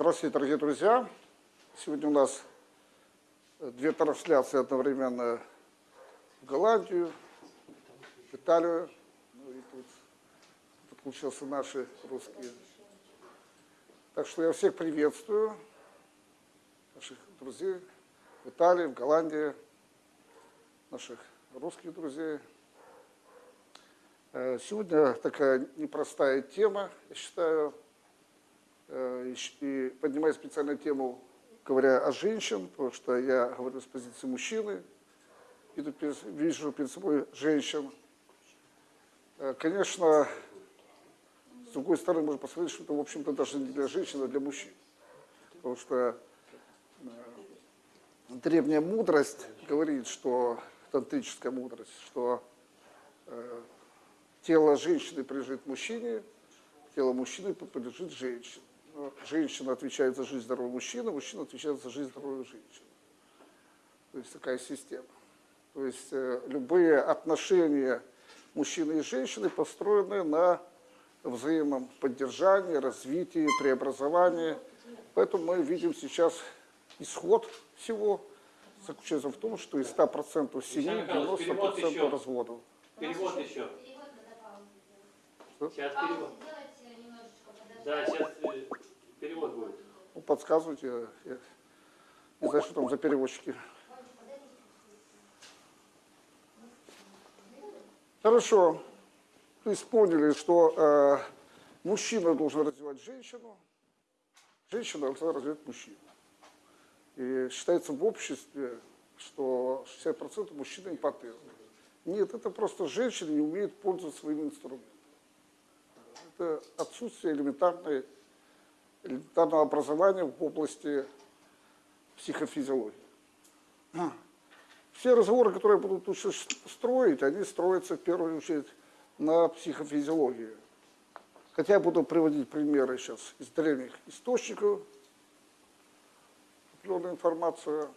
Здравствуйте, дорогие друзья! Сегодня у нас две трансляции одновременно в Голландию, в Италию, ну и тут подключился наши русские. Так что я всех приветствую, наших друзей в Италии, в Голландии, наших русских друзей. Э, сегодня такая непростая тема, я считаю, и поднимаю специальную тему, говоря о женщин, потому что я говорю с позиции мужчины, вижу перед собой женщин. Э, конечно, с другой стороны, можно посмотреть, что это, в общем-то, даже не для женщин, а для мужчин. Потому что древняя мудрость говорит, что, тантрическая мудрость, что тело женщины принадлежит мужчине, тело мужчины принадлежит женщине. Женщина отвечает за жизнь здорового мужчины, мужчина отвечает за жизнь здоровой женщины. То есть такая система. То есть э, любые отношения мужчины и женщины построены на взаимном поддержании, развитии, преобразовании. Поэтому мы видим сейчас исход всего заключается в том, что из 100% семей 90% разводов. Перевод еще. Что? Сейчас перевод. Да, сейчас э, перевод будет. Ну, подсказывайте. Я не знаю, что там за переводчики. Хорошо. То есть поняли, что э, мужчина должен развивать женщину, женщина должна развивать мужчину. И считается в обществе, что 60% мужчин импотентны. Нет, это просто женщины не умеют пользоваться своим инструментом это отсутствие элементарной, элементарного образования в области психофизиологии. Все разговоры, которые будут строить, они строятся в первую очередь на психофизиологии. Хотя я буду приводить примеры сейчас из древних источников, определенную информацию.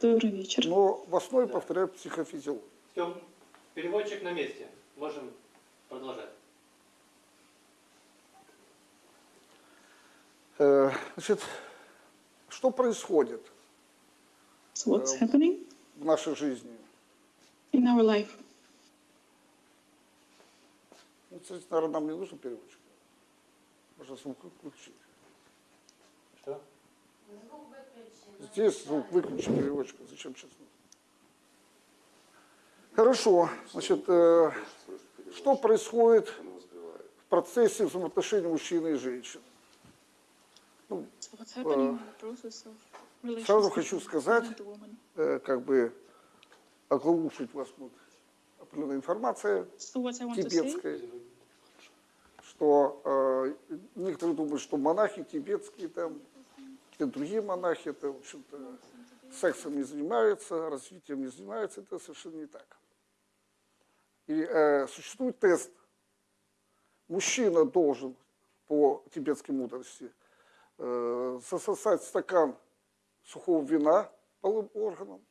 Добрый вечер. Но в основе, повторяю, психофизиология. Все, переводчик на месте. Можем Продолжай. Значит, что происходит So what's Um, happening в нашей жизни? in our life? Ну, кстати, наверное, нам не нужен переводчик. Можно звук выключить. Что? Здесь звук выключи переводчика. Зачем сейчас нужно? Хорошо. Значит, э, что происходит в процессе взаимоотношений мужчины и женщины? Ну, So what's happening in the process of relations сразу between хочу man сказать, э, как бы оглушить вас будет определенная информация So тибетская, что э, некоторые думают, что монахи тибетские там, какие-то другие монахи, это, в общем-то, сексом не занимаются, развитием не занимаются, это совершенно не так. И э, существует тест. Мужчина должен по тибетской мудрости э, засосать стакан сухого вина полым органом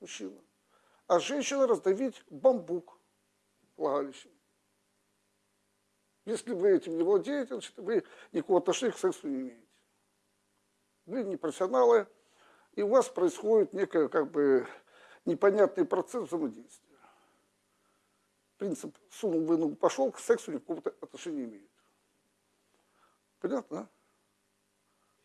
мужчина, а женщина раздавить бамбук влагалищем. Если вы этим не владеете, значит, вы никакого отношения к сексу не имеете. Вы не профессионалы, и у вас происходит некий как бы непонятный процесс взаимодействия принцип сунул, вынул, пошел, к сексу никакого отношения не имеет. Понятно?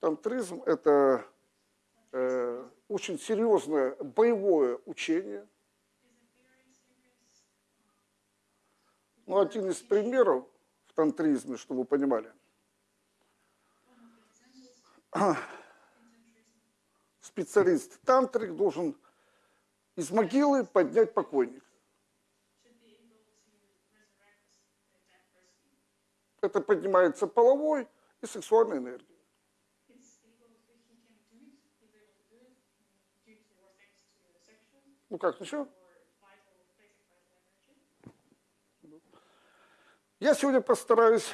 Тантризм – это э, очень серьезное боевое учение. Ну, один из примеров в тантризме, чтобы вы понимали. Специалист тантрик должен из могилы поднять покойника. Это поднимается половой и сексуальной энергией. Ну как, ничего? Я сегодня постараюсь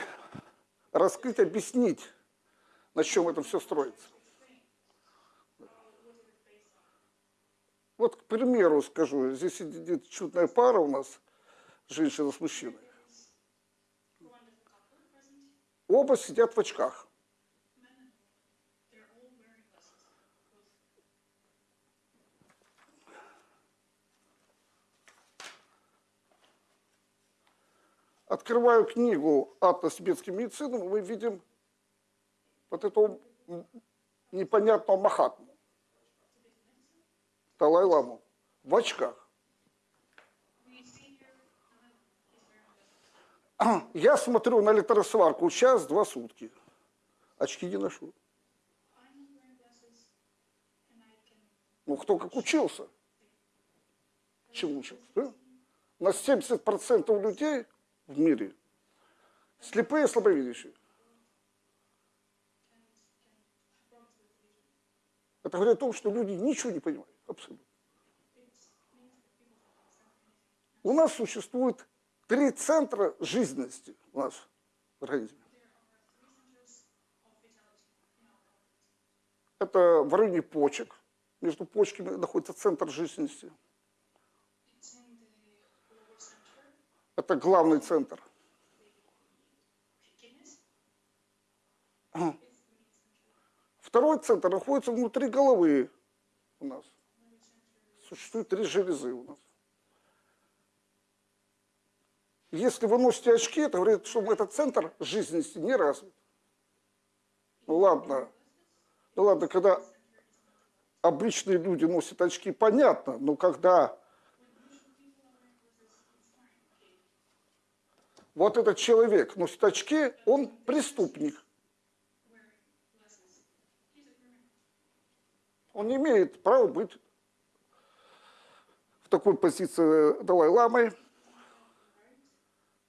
раскрыть, объяснить, на чем это все строится. Вот, к примеру, скажу, здесь сидит чудная пара у нас, женщина с мужчиной. Оба сидят в очках. Открываю книгу «Атлас тибетской медицины», мы видим вот этого непонятного Махатму. Далай-ламу в очках. Я смотрю на электросварку час-два сутки. Очки не ношу. Ну, кто как учился. Чему учился? да? У нас 70% людей в мире слепые и слабовидящие. Это говорит о том, что люди ничего не понимают. Абсолютно. У нас существует три центра жизненности у нас в организме. Это в районе почек. Между почками находится центр жизненности. Это главный центр. Второй центр находится внутри головы у нас. Существует три железы у нас. Если вы носите очки, это говорит, что этот центр жизненности не развит. Ну ладно, ну ладно, когда обычные люди носят очки, понятно, но когда вот этот человек носит очки, он преступник. Он не имеет права быть в такой позиции Далай-ламой,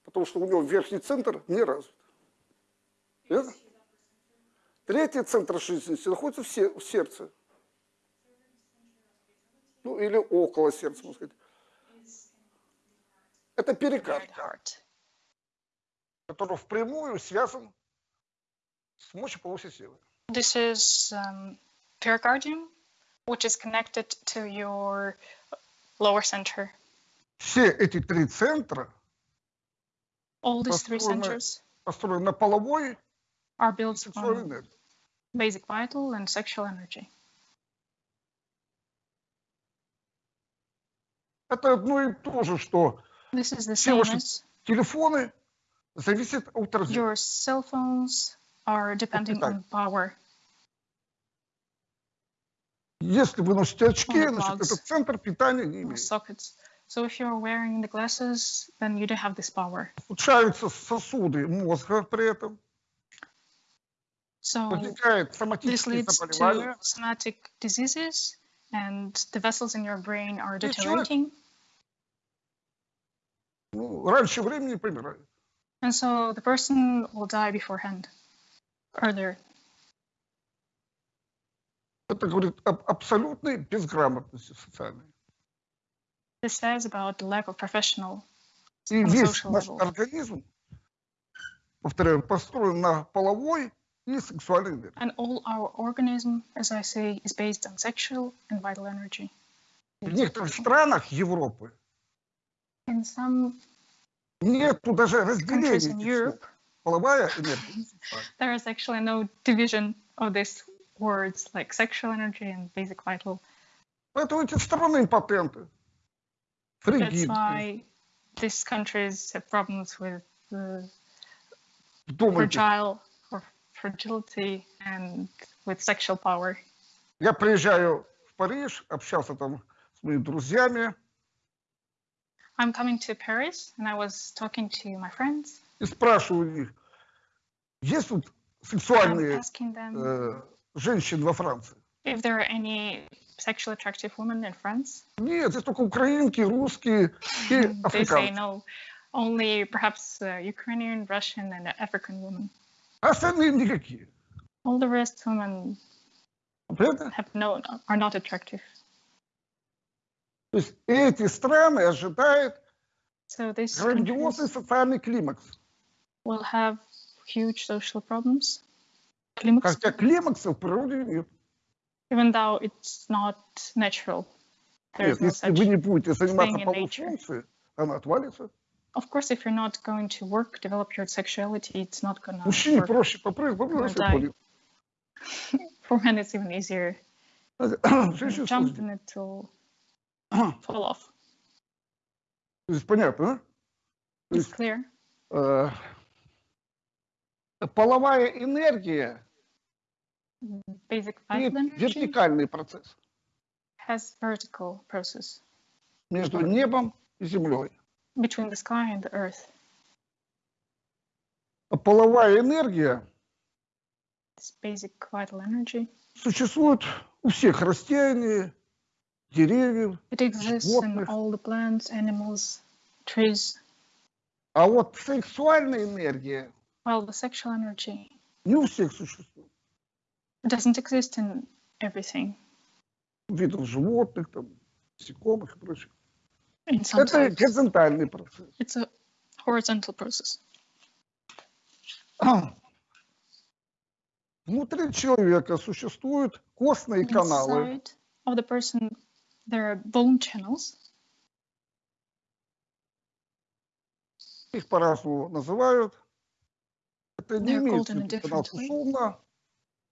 потому что у него верхний центр не развит. Верно? Третий центр жизненности находится в, се- в сердце. Ну, или около сердца, можно сказать. Это heart. Который впрямую связан с мочеполовой системой. This is um, pericardium, which is connected to your lower center. Все эти три центра All these three Построены- centers построены на половой are built on энергии. basic vital and sexual energy. Это одно и то же, что This is the Все same ваши as телефоны зависят от розетки. your cell phones are depending on power. Если вы носите очки, On the значит, plugs. этот центр питания не or имеет. sockets. So if you're wearing the glasses, then you don't have this power. Ухудшаются сосуды мозга при этом, So возникают this соматические leads заболевания. to somatic diseases, and the vessels in your brain are И человек- deteriorating. Ну, раньше времени помирают. And so the person will die beforehand, earlier. Это говорит об абсолютной безграмотности социальной. This says about the lack of professional. И On a весь social наш level. организм, повторяю, построен на половой и сексуальной энергии. And all our organism, as I say, is based on sexual and vital energy. В некоторых странах Европы In some нету даже разделения. Половая энергия there is actually no division of these words like sexual energy and basic vital. Поэтому эти страны импотенты. That's why these countries have problems with the думайте. fragile or fragility and with sexual power. Я приезжаю в Париж, общался там с моими друзьями I'm coming to Paris and I was talking to my friends. и спрашиваю у них, есть тут I'm сексуальные asking them э, женщины во Франции? if there are any sexually attractive women in France. Нет, здесь только украинки, русские и They say африканцы. no, Only perhaps uh, Ukrainian, Russian, and African women. А остальные никакие. All the rest women Понятно? have no are not attractive. То есть эти страны ожидают So грандиозный социальный климакс. will have huge social problems. Climax, Хотя климакса в природе нет. even though it's not natural. Нет, no если вы не будете заниматься in полуфункцией, она отвалится. Of course, if you're not going to work, develop your sexuality, it's not gonna Мужчине work. проще попрыгать, попрыгать, ходит. For men, it's even easier. Jump and it will Fall off. есть понятно, It's clear. э, половая энергия Basic имеет vital energy вертикальный процесс has vertical process между небом и землей. between the sky and the earth. А половая энергия This basic vital energy. существует у всех растений, деревьев, It exists in животных. all the plants, animals, trees. А вот сексуальная энергия While the sexual energy не у всех существует. doesn't exist in everything. Видов животных, там, насекомых и. In some Это types, горизонтальный процесс. it's a horizontal process. Внутри человека существуют костные каналы, Inside of the person, there are bone channels. их по-разному называют. Это не They're имеет called in a в виду канал different way. Сусумна,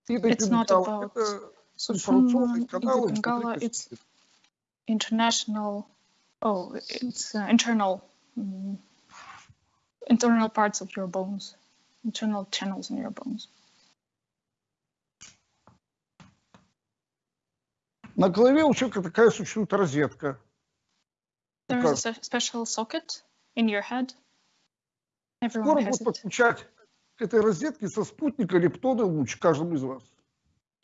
It's not Идопингал. about Это Susumna, информационные каналы Bengala, внутри it's костей. international. Oh, it's uh, internal, mm, internal parts of your bones, internal channels in your bones. На голове у человека такая существует розетка. There is a special socket in your head. Everyone Скоро it. подключать к этой розетке со спутника лептоны луч каждому из вас.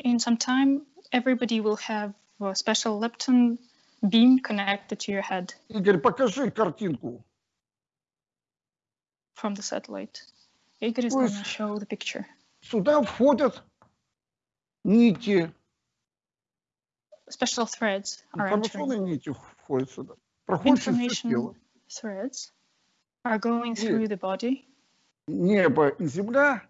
In some time, everybody will have a special lepton beam connected to your head Игорь, покажи картинку. from the satellite. Igor is going to show the picture. Сюда входят нити, Special threads are информационные entering. нити входят сюда. Проходят через все Information тело. threads are going Yeah. through the body. Небо и земля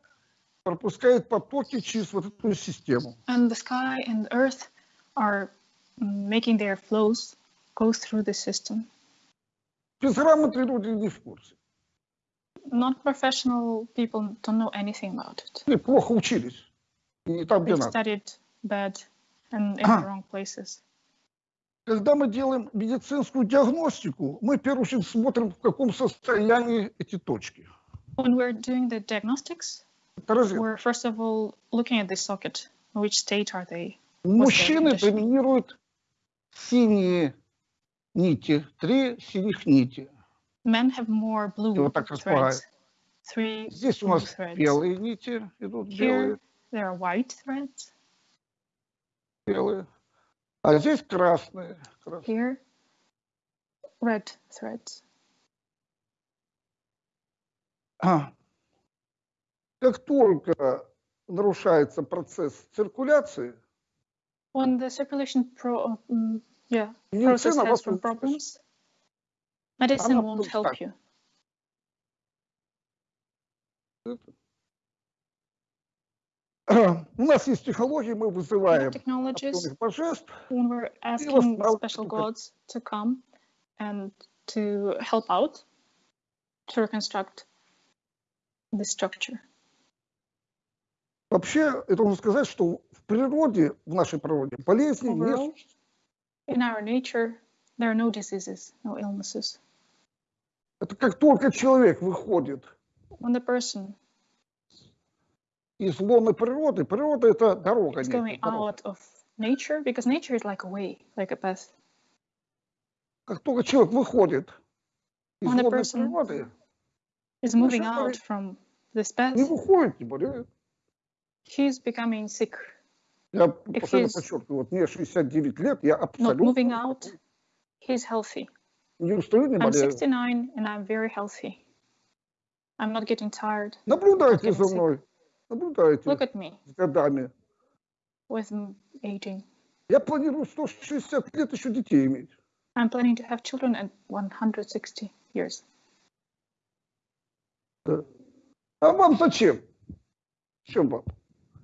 пропускают потоки через вот эту систему. And the sky and the earth are mm, making their flows go through the system. Безграмотные люди не в курсе. Non professional people don't know anything about it. Они плохо учились. И не там, где They've надо. studied bad and in Ah. the wrong places. Когда мы делаем медицинскую диагностику, мы в первую очередь смотрим, в каком состоянии эти точки. When we're doing the diagnostics, Это розетка. we're first of all looking at the socket. In which state are they? У мужчины condition? доминируют синие нити, три синих нити. Men have more blue вот так threads. Three Здесь у blue нас threads. белые нити идут, Here белые, there are white threads. Белые. А здесь красные. Here, red threads. А. Как только нарушается процесс циркуляции, When the circulation pro, um, yeah, process has some problems, medicine won't help you. У нас есть технологии, мы вызываем определенных божеств, we're asking special gods to come and to help out to reconstruct the structure. Вообще, это нужно сказать, что в природе, в нашей природе, болезни не Overall, существует. in our nature, there are no diseases, no illnesses. Это как только человек выходит When the person из лона природы, природа – это дорога. некая, going out of nature, because nature is like a way, like a path. Как только человек выходит из When природы, Is moving out from this path, не выходит, не болеет. he's becoming sick. Я If постоянно подчеркиваю, вот мне 69 лет, я Not абсолютно... moving out, he's healthy. Не устаю, не I'm болею. 69 and I'm very healthy. I'm not getting tired. Наблюдайте за мной. Наблюдайте Look at me с годами. with aging. Я планирую 160 лет еще детей иметь. I'm planning to have children at 160 years. Да. А вам зачем? Чем вам?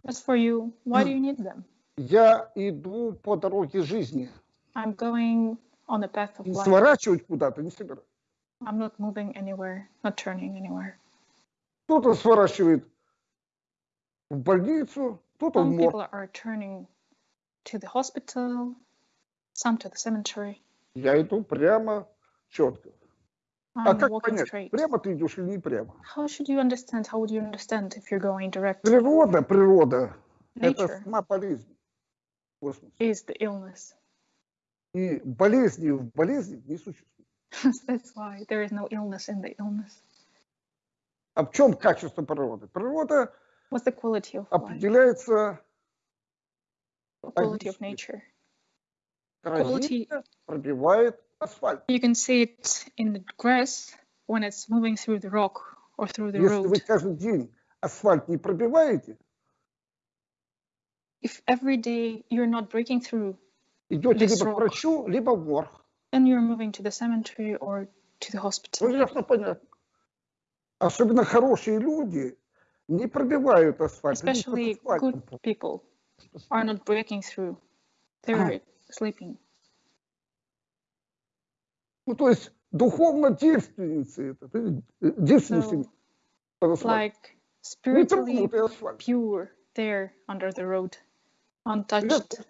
As for you, why do you need them? Я иду по дороге жизни. I'm going on a path of life. сворачивать куда-то не собираюсь. I'm not moving anywhere, not turning anywhere. Кто-то сворачивает в больницу, кто-то в Some морг. people are turning to the hospital, some to the cemetery. Я иду прямо, четко. А I'm как walking понять, straight. прямо ты идешь или не прямо? How should you understand? How would you understand if you're going direct? Природа, природа. Это Nature сама болезнь. Космос. is the illness. И болезни в болезни не существует. That's why there is no illness in the illness. А в чем качество природы? Природа What's the quality of life? определяется The quality of Объясни. nature. травинка пробивает асфальт. You can see it in the grass when it's moving through the rock or through the Если вы road. каждый день асфальт не пробиваете, If every day you're not breaking through, идете This либо rock. к врачу, либо в морг. then you're moving to the cemetery or to the Ну, hospital. ясно, понятно. Особенно хорошие люди не пробивают асфальт. они под Especially асфальтом good people are not breaking through. They're sleeping. Ну, то есть духовно девственницы, это, ты- э, девственницы So, под асфальтом. like Не spiritually тронутый асфальт. pure there under the road, untouched.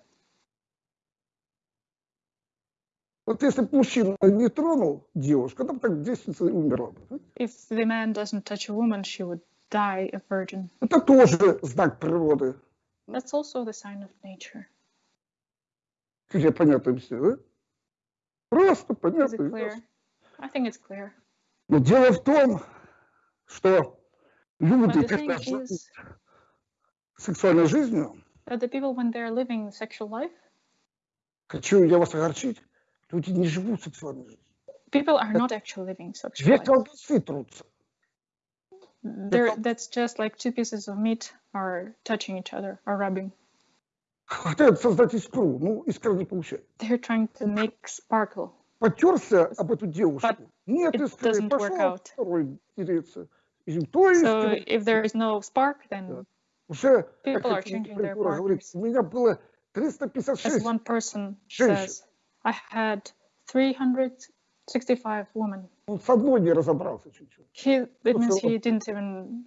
Вот если бы мужчина не тронул девушку, она бы так девственница и умерла. бы. If the man doesn't touch a woman, she would die a virgin. Это тоже знак природы. That's also the sign of nature. Я понятно объясню, да? Просто Is понятно. it и clear? I think it's clear. Но дело в том, что люди, когда живут is сексуальной жизнью, that the people, when they're living sexual life, хочу я вас огорчить, люди не живут сексуальной жизнью. people are not actually living sexual Две life. колбасы трутся. They're, that's just like two pieces of meat are touching each other, are rubbing. Хотят создать искру, ну, искра не получается. They're trying to make sparkle. Потерся об эту девушку, But нет it искры, doesn't work пошел out. второй тереться. И то есть So if there is no spark, then уже, как people are эта changing their литература говорит, partners. у меня было as 356 one person Женщин. says, I had 365 women. Он с одной не разобрался чуть-чуть. He, that means he didn't even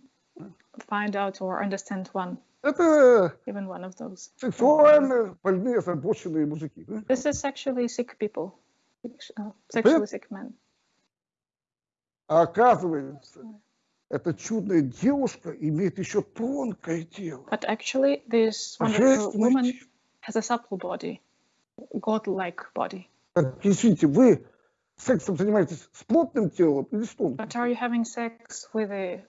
find out or understand one, Это even one of those. сексуально больные, озабоченные мужики. да? This is sexually sick people, uh, sexually sick men. А оказывается, эта чудная девушка имеет еще тонкое тело. But actually, this wonderful woman has a supple body, god-like body. Так, Извините, вы сексом занимаетесь с плотным телом или с тонким? But are you having sex with a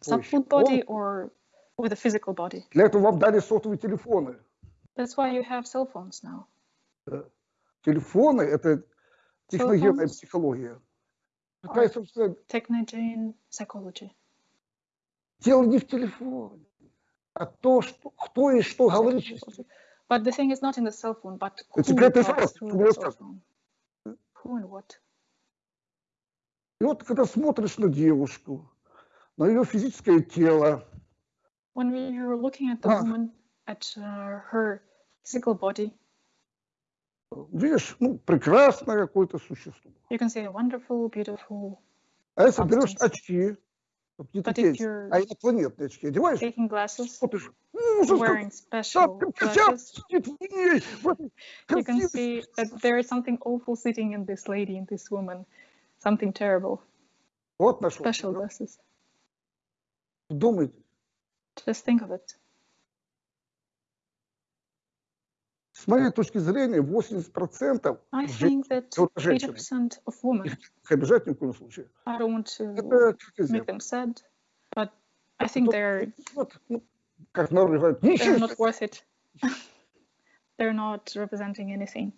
supple body or with a physical body? Для этого вам дали сотовые телефоны. That's why you have cell phones now. Телефоны – это техногенная психология. Какая, собственно, Technogene psychology. дело не в телефоне, а то, что, кто и что говорит. But the thing is not in the cell phone, but who Это какая-то talks through the cell phone. Who and what? И вот когда смотришь на девушку, на ее физическое тело, When you're looking at the Ah. woman, at uh, her physical body, видишь, ну, прекрасное какое-то существо. you can see a wonderful, beautiful. А если берешь Substance. очки, вот не But такие, if you're а инопланетные очки одеваешь, taking glasses, смотришь, ужас, как wearing special там котят glasses, сидит в ней, в этой you can красивой see that there is something awful sitting in this lady, in this woman, something terrible. Вот нашел. Special glasses. Думайте, Just think of it. С моей точки зрения, 80 процентов. женщин, обижать ни в коем случае. Это ну, ну, как народы говорят, they're worth it. they're not representing anything.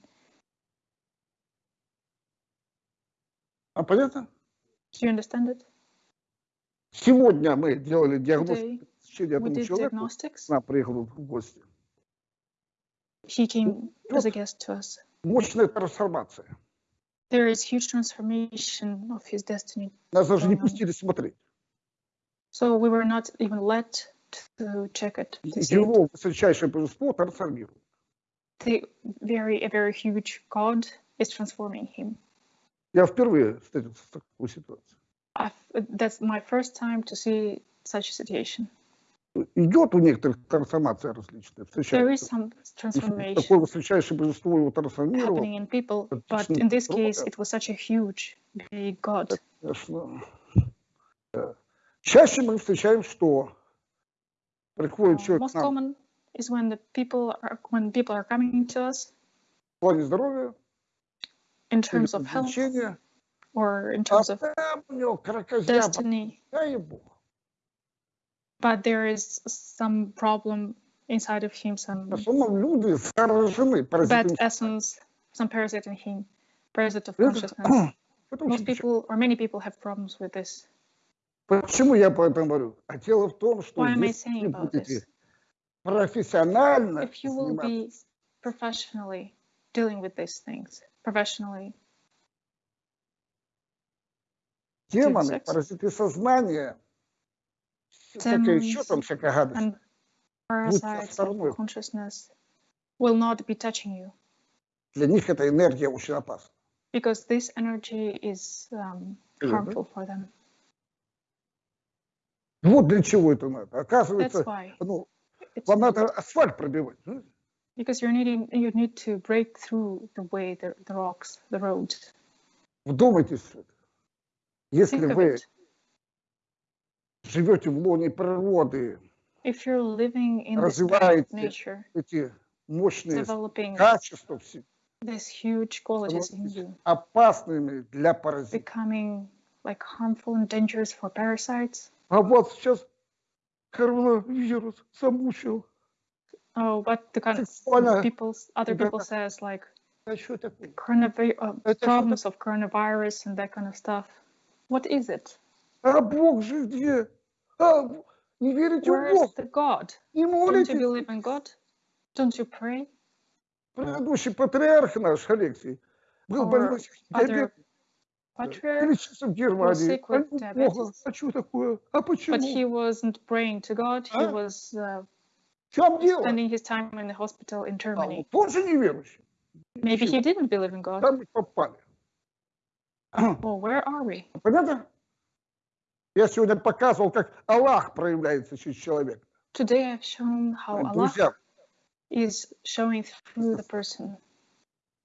А понятно? Do you understand it? Сегодня мы делали диагностику Today, одному человеку, она приехали в гости. He came as a guest to us. Мощная трансформация. There is huge transformation of his destiny. Нас даже не Ага. пустили смотреть. So we were not even let to check it. to see it. Его высочайшее божество трансформирует. The very, a very huge God is transforming him. Я впервые встретился с такой ситуацией. I've, that's my first time to see such a situation. Идет у некоторых трансформация различная. Встречается. Такое высочайшее божество его трансформировало. in people, But in this case, it was such a huge, big God. Конечно. Да. Чаще мы встречаем, что приходит человек most common is when the people are when people are coming to us в плане здоровья, in terms of health or in а terms of кракозябра, destiny. but there is some problem inside of him, some В основном люди заражены bad паразитами. essence, some parasite in him, parasite of Это- consciousness. Это Most очень печально. people or many people have problems with this. Почему я по этому говорю? А дело в том, что Why am I если saying вы about будете this? профессионально If you will заниматься be professionally dealing with these things, professionally, демоны, sex. паразиты сознания, всякая еще Demons там всякая гадость, and parasites стороной. of consciousness will not be touching you для них эта энергия очень опасна. because this energy is um, Мгм. harmful for them. Вот для чего это надо. That's Оказывается, why ну, it's вам надо асфальт пробивать. ну, because you're needing you need to break through the way the, the rocks, the roads. Вдумайтесь в это. Если Think of вы it. живете в лоне природы, If you're living in развиваете nature, эти мощные качества все these huge qualities in you, опасными для паразитов. becoming like harmful and dangerous for parasites. А вот сейчас коронавирус замучил. Oh, what the kind of people, other people says like А coronavirus, uh, problems of coronavirus and that kind of stuff. What is it? А Бог же где? А, не верите в Where is Бога? the God? Не Don't you молитесь? believe in God? Don't you pray? Предыдущий патриарх наш, Алексей, был Or больной other диабетом. patriarch, Лечился в Германии. sick with А ну, Бога, diabetes. а что такое? А but he почему? wasn't praying to God. He А? was uh, В чем дело? spending his time in the hospital in А, Germany. вот он же неверующий. Maybe he didn't believe in God. Там мы попали. Well, where are we? Понятно? Я сегодня показывал, как Аллах проявляется через человека. Today I've shown how Allah Друзья, is showing through the person.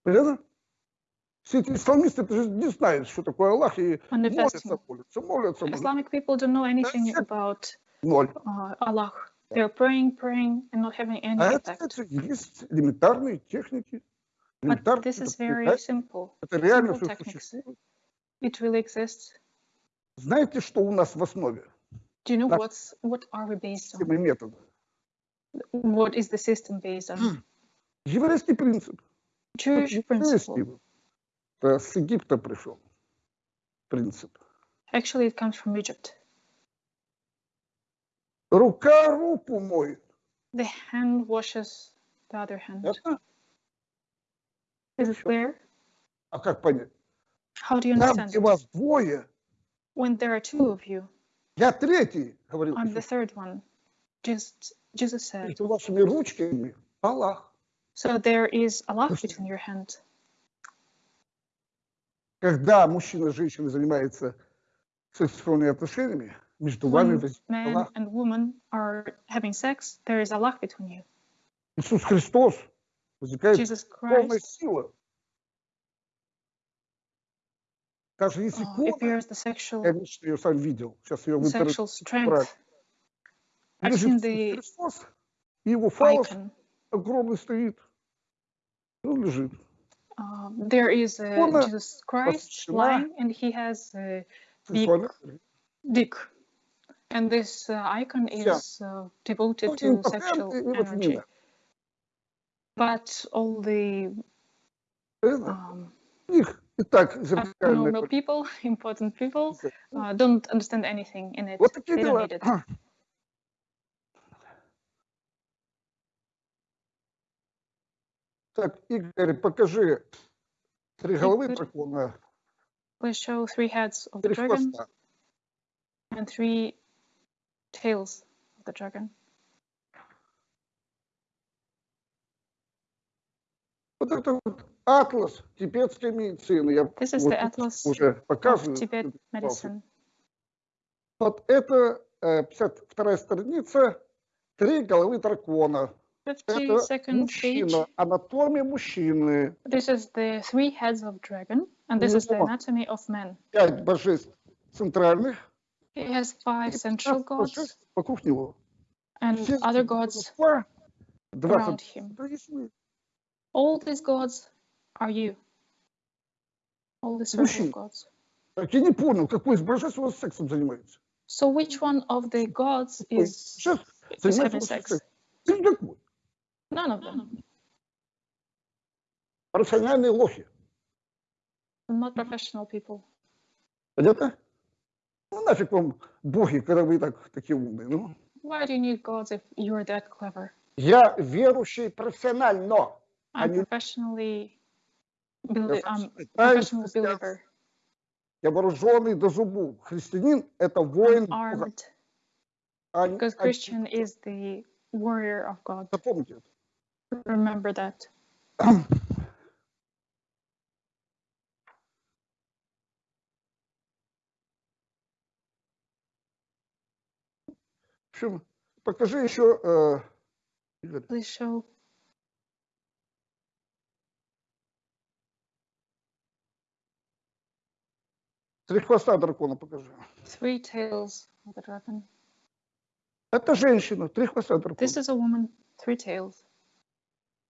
понятно? Все эти исламисты это же не знают, что такое Аллах, и молятся, Manifesting. молятся, молятся, молятся. Islamic people don't know anything That's it. about Ноль. uh, Allah. They're praying, praying, and not having any А это, effect. это есть элементарные техники. But элементарные, this is это very прекрасно, simple. Это реально simple все techniques. существует. It really exists. Знаете, что у нас в основе? Do you know what's what are we based on? Метода. What is the system based on? Еврейский принцип. Jewish principle. Это с Египта пришел принцип. Actually, it comes from Egypt. Рука руку моет. The hand washes the other hand. Ясно? Is it clear? А как понять? How do you Там, understand где it? вас двое, When there are two of you, я третий, говорил I'm the Иисус. third one. Just Jesus said. Между вашими ручками Аллах. So there is Allah between your hands. Когда мужчина и женщина занимаются сексуальными отношениями, между вами When возникает man Аллах. and woman are having sex, there is Allah between you. Иисус Христос. Возникает Jesus полная Christ сила. Даже если uh, икона, appears the sexual я лично ее сам видел, сейчас ее в интернете sexual брать. strength I've Лежит seen Иисус the Христос, и его фалос icon. огромный стоит. Он лежит. Uh, there is uh, Икона Jesus Christ посвящена lying, and he has a big Сексуальной dick. And this uh, icon Yeah. is uh, devoted Ну, to импотенты, sexual и вот energy. именно. But all the Это um, у них Итак, зеркальная Abnormal people, important people, политика. uh, don't understand anything in it. Вот такие They don't дела. need it. Так, Игорь, покажи три головы Игорь. дракона, Please show three heads of the три dragon хвоста. and three tails of the dragon. Вот это вот атлас тибетской медицины. Я This is вот the atlas уже показываю. Tibet Тут medicine. Вот это э, 52 страница, три головы дракона. Это 52nd page. мужчина, анатомия мужчины, This is the three heads of dragon, and this is the anatomy of man. пять божеств центральных, It has five central 15 gods вокруг него. and Все other gods божества, 20 around him. All these gods are you. All the circle Мужчина. of gods. Так я не понял, какой из божеств у вас сексом занимается? So which one of the gods Какой is, божеств is занимается having вашим sex? сексом? Ты никакой. None of them. Профессиональные лохи. Not professional people. Понятно? Ну нафиг вам боги, когда вы так такие умные. Ну, Why do you need gods if you're that clever? я верующий профессионально. I'm Они- professionally, Belie- I'm Я professional христиан. believer. Я вооруженный до зубов. Христианин – это воин Бога. а because а- Christian is the warrior of God. Запомните это. Remember that. В общем, покажи еще, э, Игорь, Please show три хвоста дракона покажи. three tails of the dragon. Это женщина, три хвоста дракона. This is a woman, three tails.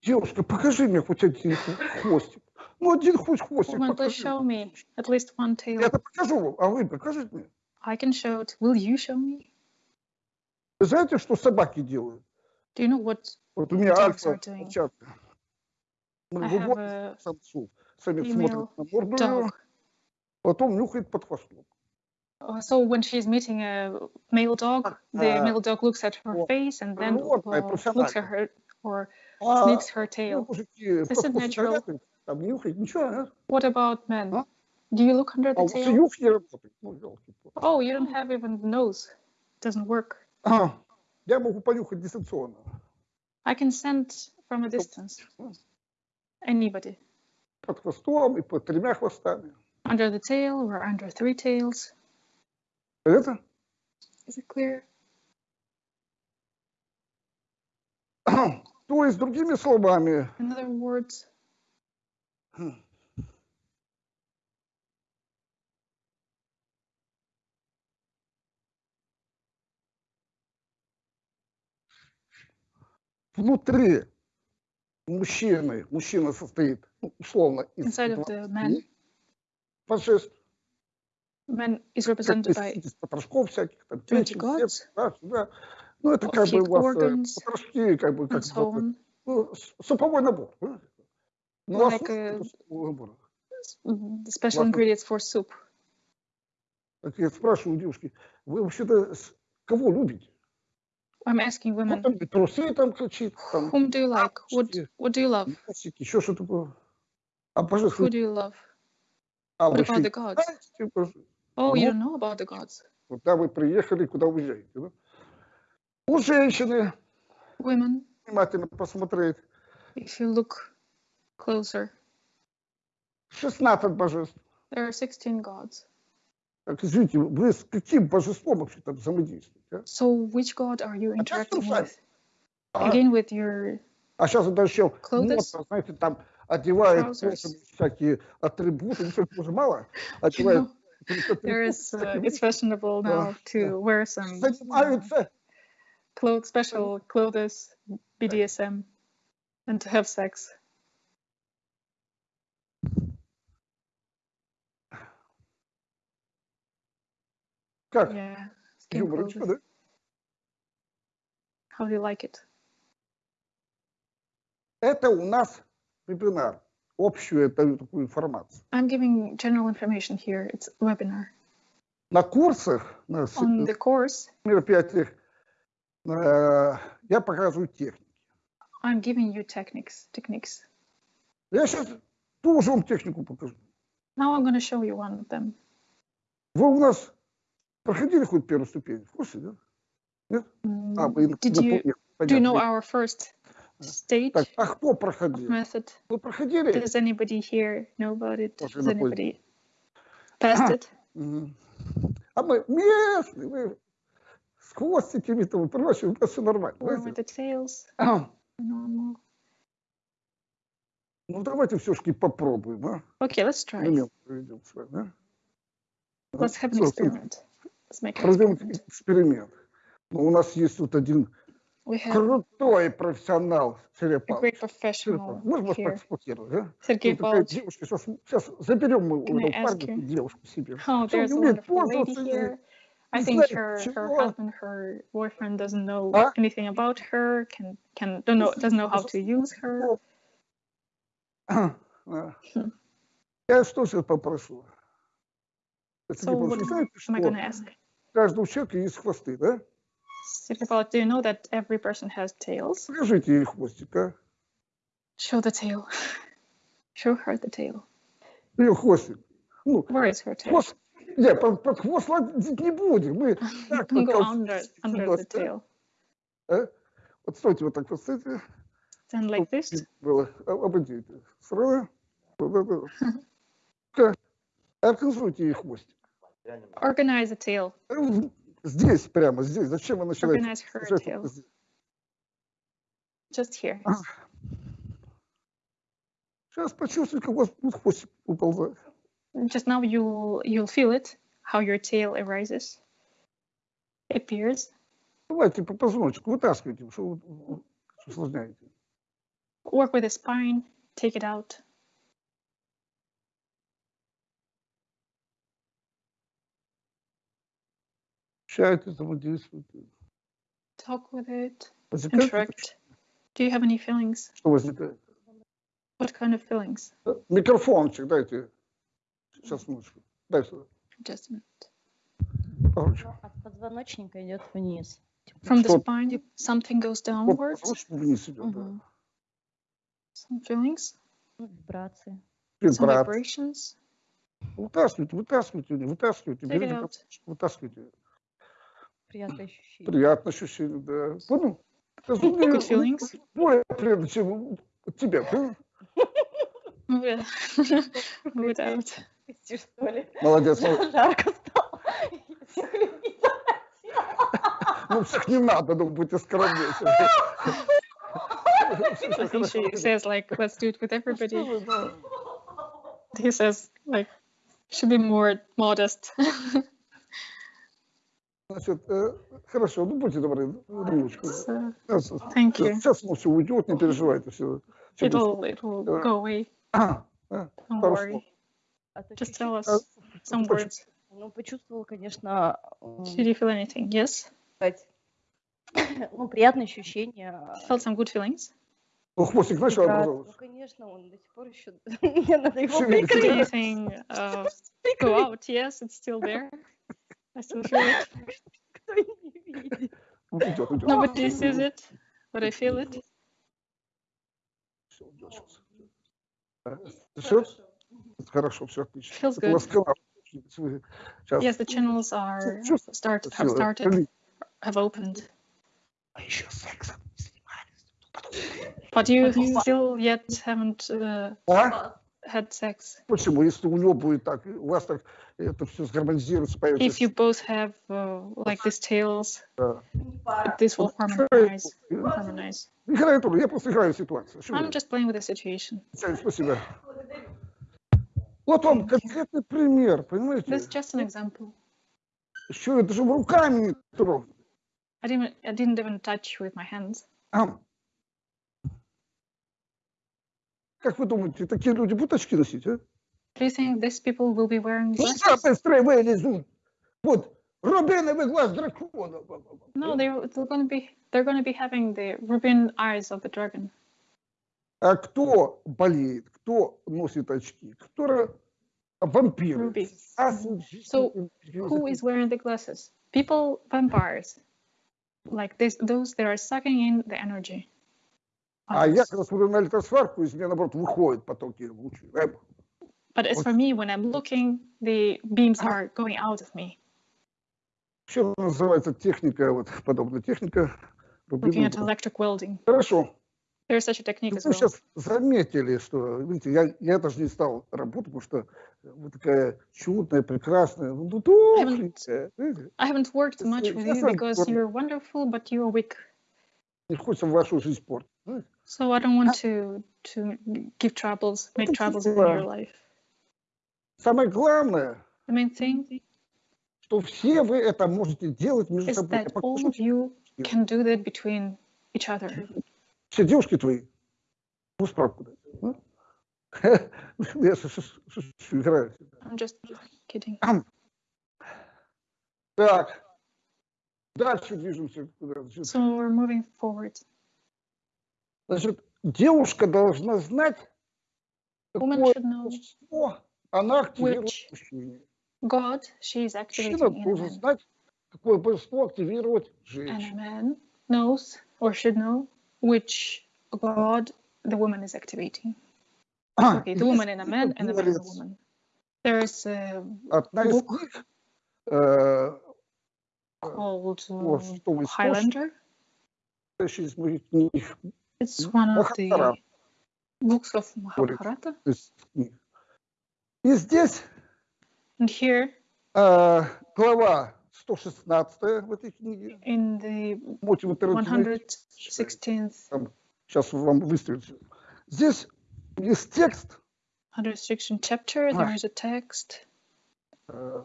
Девушка, покажи мне хоть один хвостик. Ну, один хоть хвостик Woman, please покажи. show me at least one Я tail. это покажу вам, а вы покажите мне. I can show it. Will you show me? Вы знаете, что собаки делают? Do you know what Вот у меня альфа овчарка. Мы выводим самцу. Самец смотрит на морду? потом нюхает под хвостом. Uh, So when she's meeting a male dog, the Uh, male dog looks at her well, face and then животное uh, looks at профессионально. her or А sniffs her ну, tail. мужики This под is хвост natural. заглядывают, там нюхает, ничего, а? What about men? Huh? Do you look under А the у вас и tail? нюх не работает. Ну, ёлки-палки. Oh, you don't have even the nose. Doesn't work. А, Я могу понюхать дистанционно. I can send from a distance. Anybody. Под хвостом и под тремя хвостами. Under the tail or under three tails. Это? Is it clear? То есть, другими словами, In other words, внутри мужчины, мужчина состоит, ну, условно, из inside of the man, божеств, man is represented by потрошков всяких, там, 20 печень, да, сюда. Ну, это как бы у вас э, organs потрошки, как бы, как so бы, ну, суповой набор. да. Ну, а Like это суповой набор. Mm, The special ingredients for soup. Так я спрашиваю девушки, вы вообще-то кого любите? I'm asking Ну, women, там трусы там кричит, там, whom do you like? What what do you love? еще что такое. А божеств, Who do you love? а What вы about что, the gods? знаете, боже- Oh, you Ну. don't know about the gods. Куда вы приехали, куда уезжаете. Да? У женщины, Women, внимательно посмотреть, if you look closer, 16 божеств. there are 16 gods. Так, извините, вы с каким божеством вообще там взаимодействуете? А, So which god are you Опять interacting трусами? with? а, Again with your а сейчас это еще Clothes? модно, знаете, там одевают Trousers? просто всякие атрибуты, ну, что уже мало, you одевают know, какие-то there атрибуты, is uh, всякие, it's fashionable Да, now to да. wear some uh, занимаются clothes, special clothes, BDSM, and to have sex. как? Yeah, skin Юморочка, clothes. да? How do you like it? Это у нас вебинар. общую даю такую информацию. I'm giving general information here. It's webinar. На курсах, на On the course, мероприятиях э, я показываю технику. I'm giving you techniques. Techniques. Я сейчас тоже вам технику покажу. Now I'm going to show you one of them. Вы у нас проходили хоть первую ступень? В курсе, да? Mm, А, вы Did you нет, do you know our first stage Так, а кто of проходил? method? Вы проходили? Does anybody here know about it? Does anybody passed it? А мы местные, вы с хвостиками-то вы прочее, у нас все нормально. Or with знаете. the tails? Normal. Ну давайте все-таки попробуем, а? Okay, let's try. А? Let's have an experiment. Let's make an experiment. эксперимент. Ну, у нас есть тут один have крутой профессионал great professional Можно вас а? Sergey Тут такая Pavlovich. девушка, сейчас, сейчас заберем мы у этого ask парня девушку себе. Oh, there's a wonderful lady пользоваться here. I think her, her husband, her boyfriend doesn't know А? anything about her, can can don't know doesn't know how to use her. А. Я что сейчас попрошу? So what am I что gonna ask? у каждого человека есть хвосты, да? Sergey Pavlovich, do you know that every person has tails? Покажите ей хвостик, а? Show the tail. Show her the tail. Ее хвостик. Ну, Where is her tail? хвост... Не, под, под хвост лазить не будем. Мы так Go вот under толстенький under нос, the да? tail. А? Вот стойте вот так вот, стойте. Then like this. Было. А- Обойдите. Сразу. Вот это. Организуйте ей хвостик. Organize the tail. Э, Здесь, прямо здесь. Зачем вы начинаете? Organize her сюжет tail. здесь? Just here. А. Сейчас почувствуйте, как у вас будет хвостик уползать. Just now you'll you'll feel it, how your tail arises, appears. Давайте по позвоночнику вытаскивайте, что вы вы усложняете. Work with the spine, take it out. Общаете, взаимодействуете. Talk with it, Возникает interact. Do you have any feelings? Что возникает? What kind of feelings? Э, Микрофончик дайте. Сейчас, минуточку. Дай сюда. Just a minute. Короче. От позвоночника идет вниз. From the Что- spine, something goes Вот downwards. позвоночник вниз идет, да. Мгм. Some feelings, Ну, Вибрации. some Вибрация. vibrations. Вытаскивайте, вытаскивайте, не вытаскивайте. Take Берите it out. микрофончик, вытаскивайте. Приятные ощущения. Приятное ощущение, да. Понял? Мне- Good feelings. Более приятно, чем тебя, понял? Move it, move it out. Пустишь, что ли? Молодец, молодец. Жарко стало. Всех любить. Ну, всех не надо, ну, будьте скромнее. She says like, let's do it with everybody. He says like, should be more modest. Значит, э, хорошо, ну, будьте добры, ручку. so, Сейчас, thank you. сейчас оно все уйдет, не переживайте, все. It'll it'll go away. А, Don't Хорошо. worry. А то Just чуть-чуть, tell us А, some точно. words. Ну, почувствовала, конечно, м, Did you feel anything? Yes. сказать, ну, приятные ощущения. Felt some good feelings. Ну, хвостик начал вибрации. Ну, образовываться. конечно, он до сих пор еще... Мне надо его Шевелится. Did прикрыть. anything uh, go out? Yes, it's still there. I still feel it. Кто не видит. Уйдет, уйдет. Nobody sees it, but I feel it. Всё, уйдет сейчас. Все? Хорошо, все отлично. Feels Это у вас good. канал. Вы Сейчас. Yes, the channels are Чувств- start have всё, started, прилип. have opened, А еще сексом не занимались. but you still yet haven't uh, А? had sex. Почему? Если у него будет так, у вас так Это все сгармонизируется. If you both have uh, like these tails, Да. this will harmonize. Harmonize. Играю тоже, я просто играю в ситуацию. I'm just playing with the situation. Спасибо. Вот вам конкретный пример, понимаете? This is just an example. Еще это же руками не трогать. I didn't I didn't even touch with my hands. А? Как вы думаете, такие люди будут очки носить, а? Do you think these people will be wearing Глаза glasses? быстрее вылезут. Вот, рубиновый глаз дракона. No, they're they're going to be they're going to be having the rubin eyes of the dragon. А кто болеет, кто носит очки, кто ра- вампиры. Ruby. Ас- So, Who is wearing the glasses? People, vampires. Like this, those that are sucking in the energy. А я others. когда смотрю на электросварку, из меня, наоборот, выходят потоки лучей. Э, But as for me, when I'm looking, the beams are going out of me. Что называется техника, вот подобная техника. Looking at Рубин. electric welding. Хорошо. There's such a technique Вы as well. сейчас заметили, что, видите, я, я даже не стал работать, потому что вы такая чудная, прекрасная, ну, тухленькая, видите, I haven't worked It's much a with you different because one. you're wonderful, but you're weak. не хочется вашу жизнь портить. знаете. So I don't want to to give troubles, make It's troubles in just, your uh, life. Самое главное, что все вы это можете делать между собой. Can do that between each other. Все девушки твои, ну, справку дай. а? Я играю. I'm just kidding. Так, дальше движемся. So we're moving forward. Значит, девушка должна знать, какое should know божество она активирует which в мужчине. God she is Мужчина activating in a должен man. знать, какое божество активирует And a женщину. man knows or should know which God the woman is activating. Okay, the woman in a man and the man in a Говорится, woman. There is a Одна из book них, э, called о uh, шестом источнике, Highlander. из моих книг, It's one of the Махабхарата. books of Говорит. Mahabharata. И здесь And here э, глава 116 в этой книге. in the Можете в интернете найти. 116th Сейчас вам выстрелит. Здесь есть текст, 116 chapter, there is a text. э,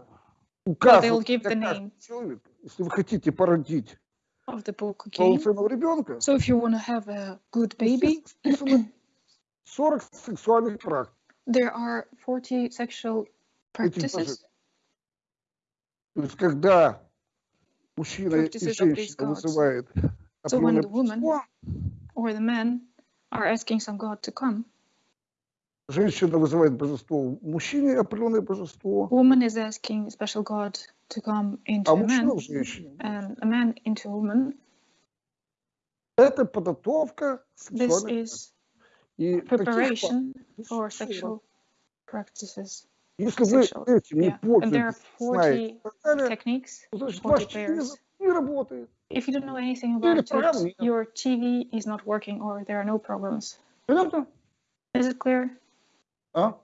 указывает, give the как name. человек, если вы хотите породить of the book again. полноценного ребенка, So if you want to have a good baby, здесь списано 40 сексуальных практик. there are 40 sexual practices. То есть, когда мужчина и Practices of женщина these gods. вызывает So when определенное the woman- божество, Or the men are asking some god to come. женщина вызывает божество у мужчине определенное божество, Woman is asking a special god to come into а a мужчина man, в женщине. and a man into a woman. Это подготовка This сексуальной is И таких preparation практик for 40. sexual practices. Если вы sexual. этим не Yeah. And there are пользуетесь, знаете, 40 и так далее, techniques. то значит 40 ваш pairs. телевизор не работает. If you don't know anything Или about программ it, нет. your TV is not working or there are no programs. Понятно? Is it clear? А?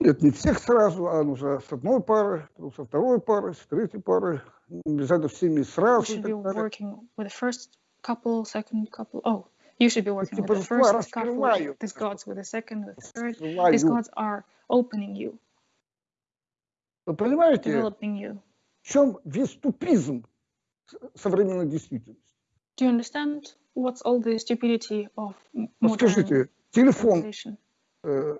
Нет, не всех сразу, а нужно с одной пары, потом со второй пары, с третьей пары. Не обязательно всеми You сразу и should be так далее. working with the first couple, second couple. Oh, you should be working with the божества first couple, раскрывают. these gods with the second, with the third. Открываю. These gods are opening you, Вы понимаете, developing you. в чем весь тупизм с- современной действительности? Do you understand what's all the stupidity of m- Вот modern скажите, телефон civilization? э,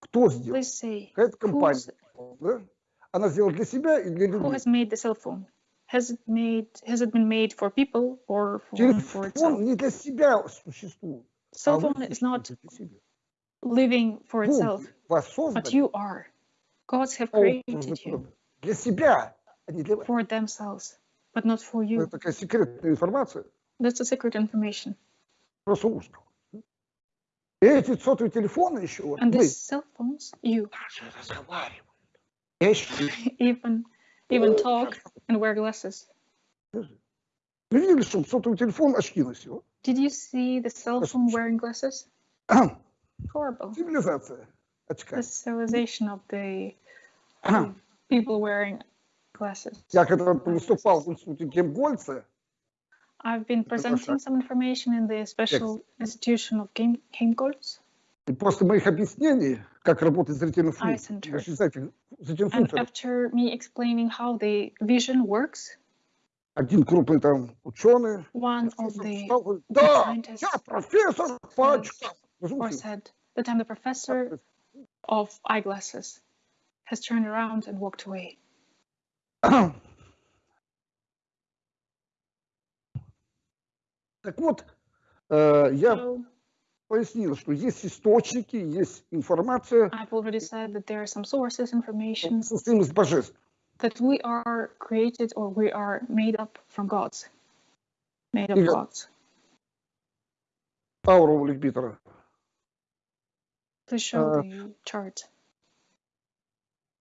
кто сделал? Please say, Какая-то компания, who's, да? Она сделала для себя и для who людей. has made the cell phone? Has it made? Has it been made for people or for, for itself? Телефон не для себя существует. а Cell вы phone is not существуете для себя. living for itself, Боги вас but создали you are. Gods have по образу created you природы. для себя, а не для вас. for themselves, but not for you. Это такая секретная информация, That's a secret information. просто ужас. какой. И эти сотовые телефоны еще, вот And мы these cell phones, you даже разговариваем. Yes. even even talk and wear glasses. Видели, что сотовый телефон. Did you see the cell phone wearing glasses? Horrible. Очка. The civilization of the people wearing glasses. Я когда выступал в институте I've been presenting some information in the special institution of Game, Helmholtz. И после моих объяснений как работает зрительный Eye функция, center. вы же знаете, зрительная and функция, after me explaining how the vision works, один крупный там ученый, one of профессор the встал, говорит, да, scientists я профессор по очкам. Вы же or слышите? said that I'm the professor of eyeglasses, has turned around and walked away. Так вот, э, я So пояснил, что есть источники, есть информация, I've already said that there are some sources, information состоим из божеств. that we are created or we are made up from gods. Made Yeah. gods. Ауру Ликбитера. Please show Uh, the chart.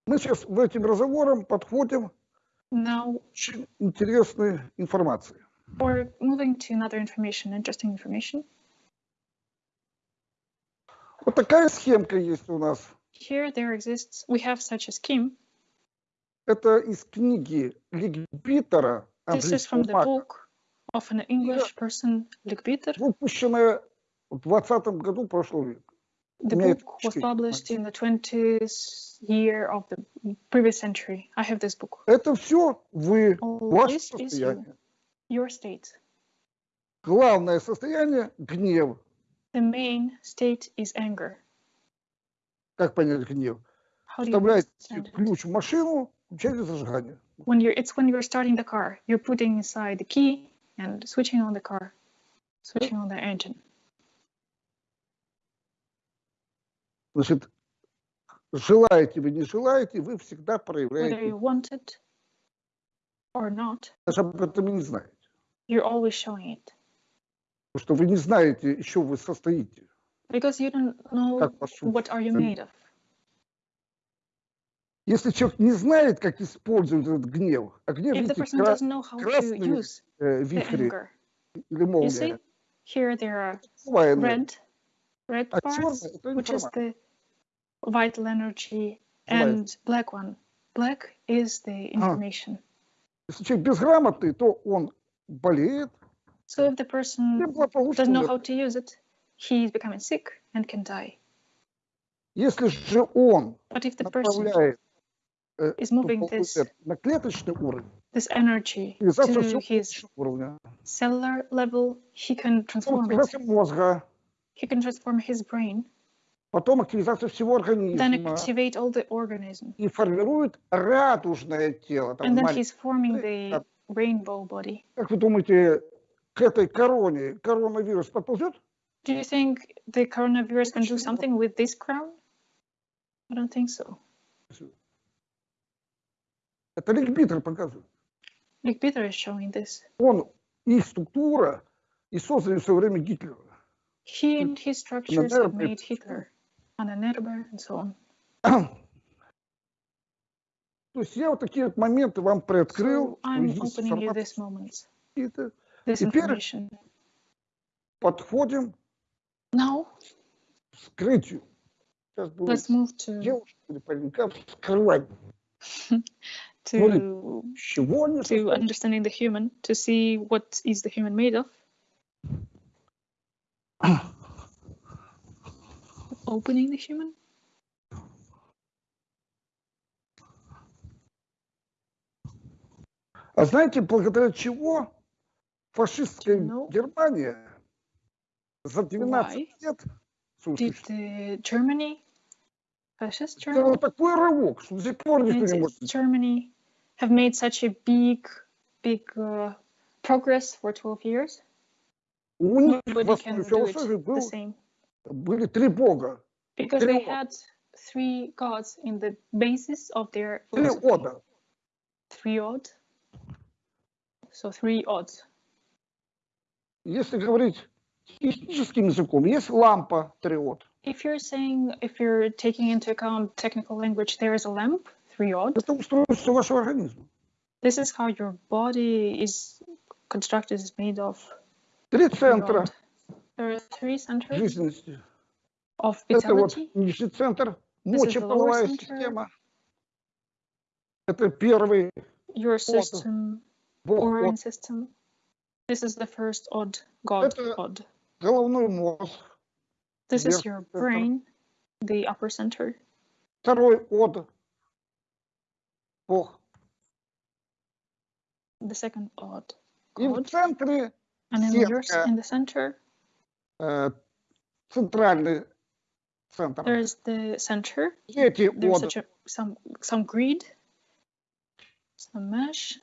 Мы сейчас в этим разговором подходим Now к интересной информации. we're moving to another information, interesting information. Вот такая схемка есть у нас. Here there exists, we have such a scheme. Это из книги Ликбитера This is from the book of an English person, Likbiter. выпущенная в 20 году прошлого века. The book was published in the 20th year of the previous century. I have this book. Это все вы, All ваше is you, состояние. your state. Главное состояние – гнев. The main state is anger. Как понять гнев? How do you Вставляете understand it? ключ в машину, включаете зажигание. When you're, it's when you're starting the car. You're putting inside the key and switching on the car, switching on the engine. Значит, желаете вы, не желаете, вы всегда Whether проявляете. you want it or not, Даже об этом и не знаете. you're always showing it Потому что вы не знаете, еще вы состоите. because you don't know what are you made of. Если человек не знает, как использовать этот гнев, а гнев, If the видите, кра- use э, вихри или молния, here there are red, red А parts, это which is the vital energy, and black one. Black is the information. Если человек безграмотный, то он болеет, So if the и person благополучно doesn't know умрет. how to use it, he is becoming sick and can die. Если же он But if the person направляет э, is moving эту this энергию на клеточный уровень, this energy активизация to всего his клеточного уровня, cellular level, he can transform it. активизация мозга, He can transform his brain, потом активизация всего then организма activate all the organism, и формирует радужное тело. Там and then маленькое. he's forming Э, the rainbow body. Как вы думаете, к этой короне коронавирус подползет? Do you think the coronavirus can do something with this crown? I don't think so. Это Ликбитер показывает. Peter is showing this. Он, их структура и создали в свое время Гитлера. He and his structures have made Hitler, Anna Nerber, and so on. То есть я вот такие вот моменты вам приоткрыл, So I'm opening you these moments. this Теперь- information. Подходим Now к вскрытию. Сейчас будем let's move to девушек или паренька вскрывать, to с чего они to состоят. understanding the human, to see what is the human made of. Opening the human. А знаете, благодаря чего фашистская No. Германия за 12 Why? лет своего Did существования the Germany, fascist Germany, сделала такой рывок, что до сих пор никто did не может. Germany have made such a big, big uh, progress for 12 years? У них в Nobody основе can do философии it был, the same. были три бога, Because they Three had three gods in the basis of their три philosophy. ода. Three odd. So three odds. Если говорить техническим языком, есть лампа триод. If you're saying, if you're taking into account technical language, there is a lamp, three odd. Это устройство вашего организма. This is how your body is constructed, is made of. Три three центра. There are three centers жизненности. of Это вот vitality. нижний центр, мочеполовая система. Это первый Your system, organ system. This is the first odd, god Это- odd. головной мозг. This is верхний your центр. brain, the upper center. Второй од, бог. The second odd, И в god. центре And in, yours, сетка. in the center, э, центральный центр. there's the center. Третий There's од, such a, some some greed, some mesh,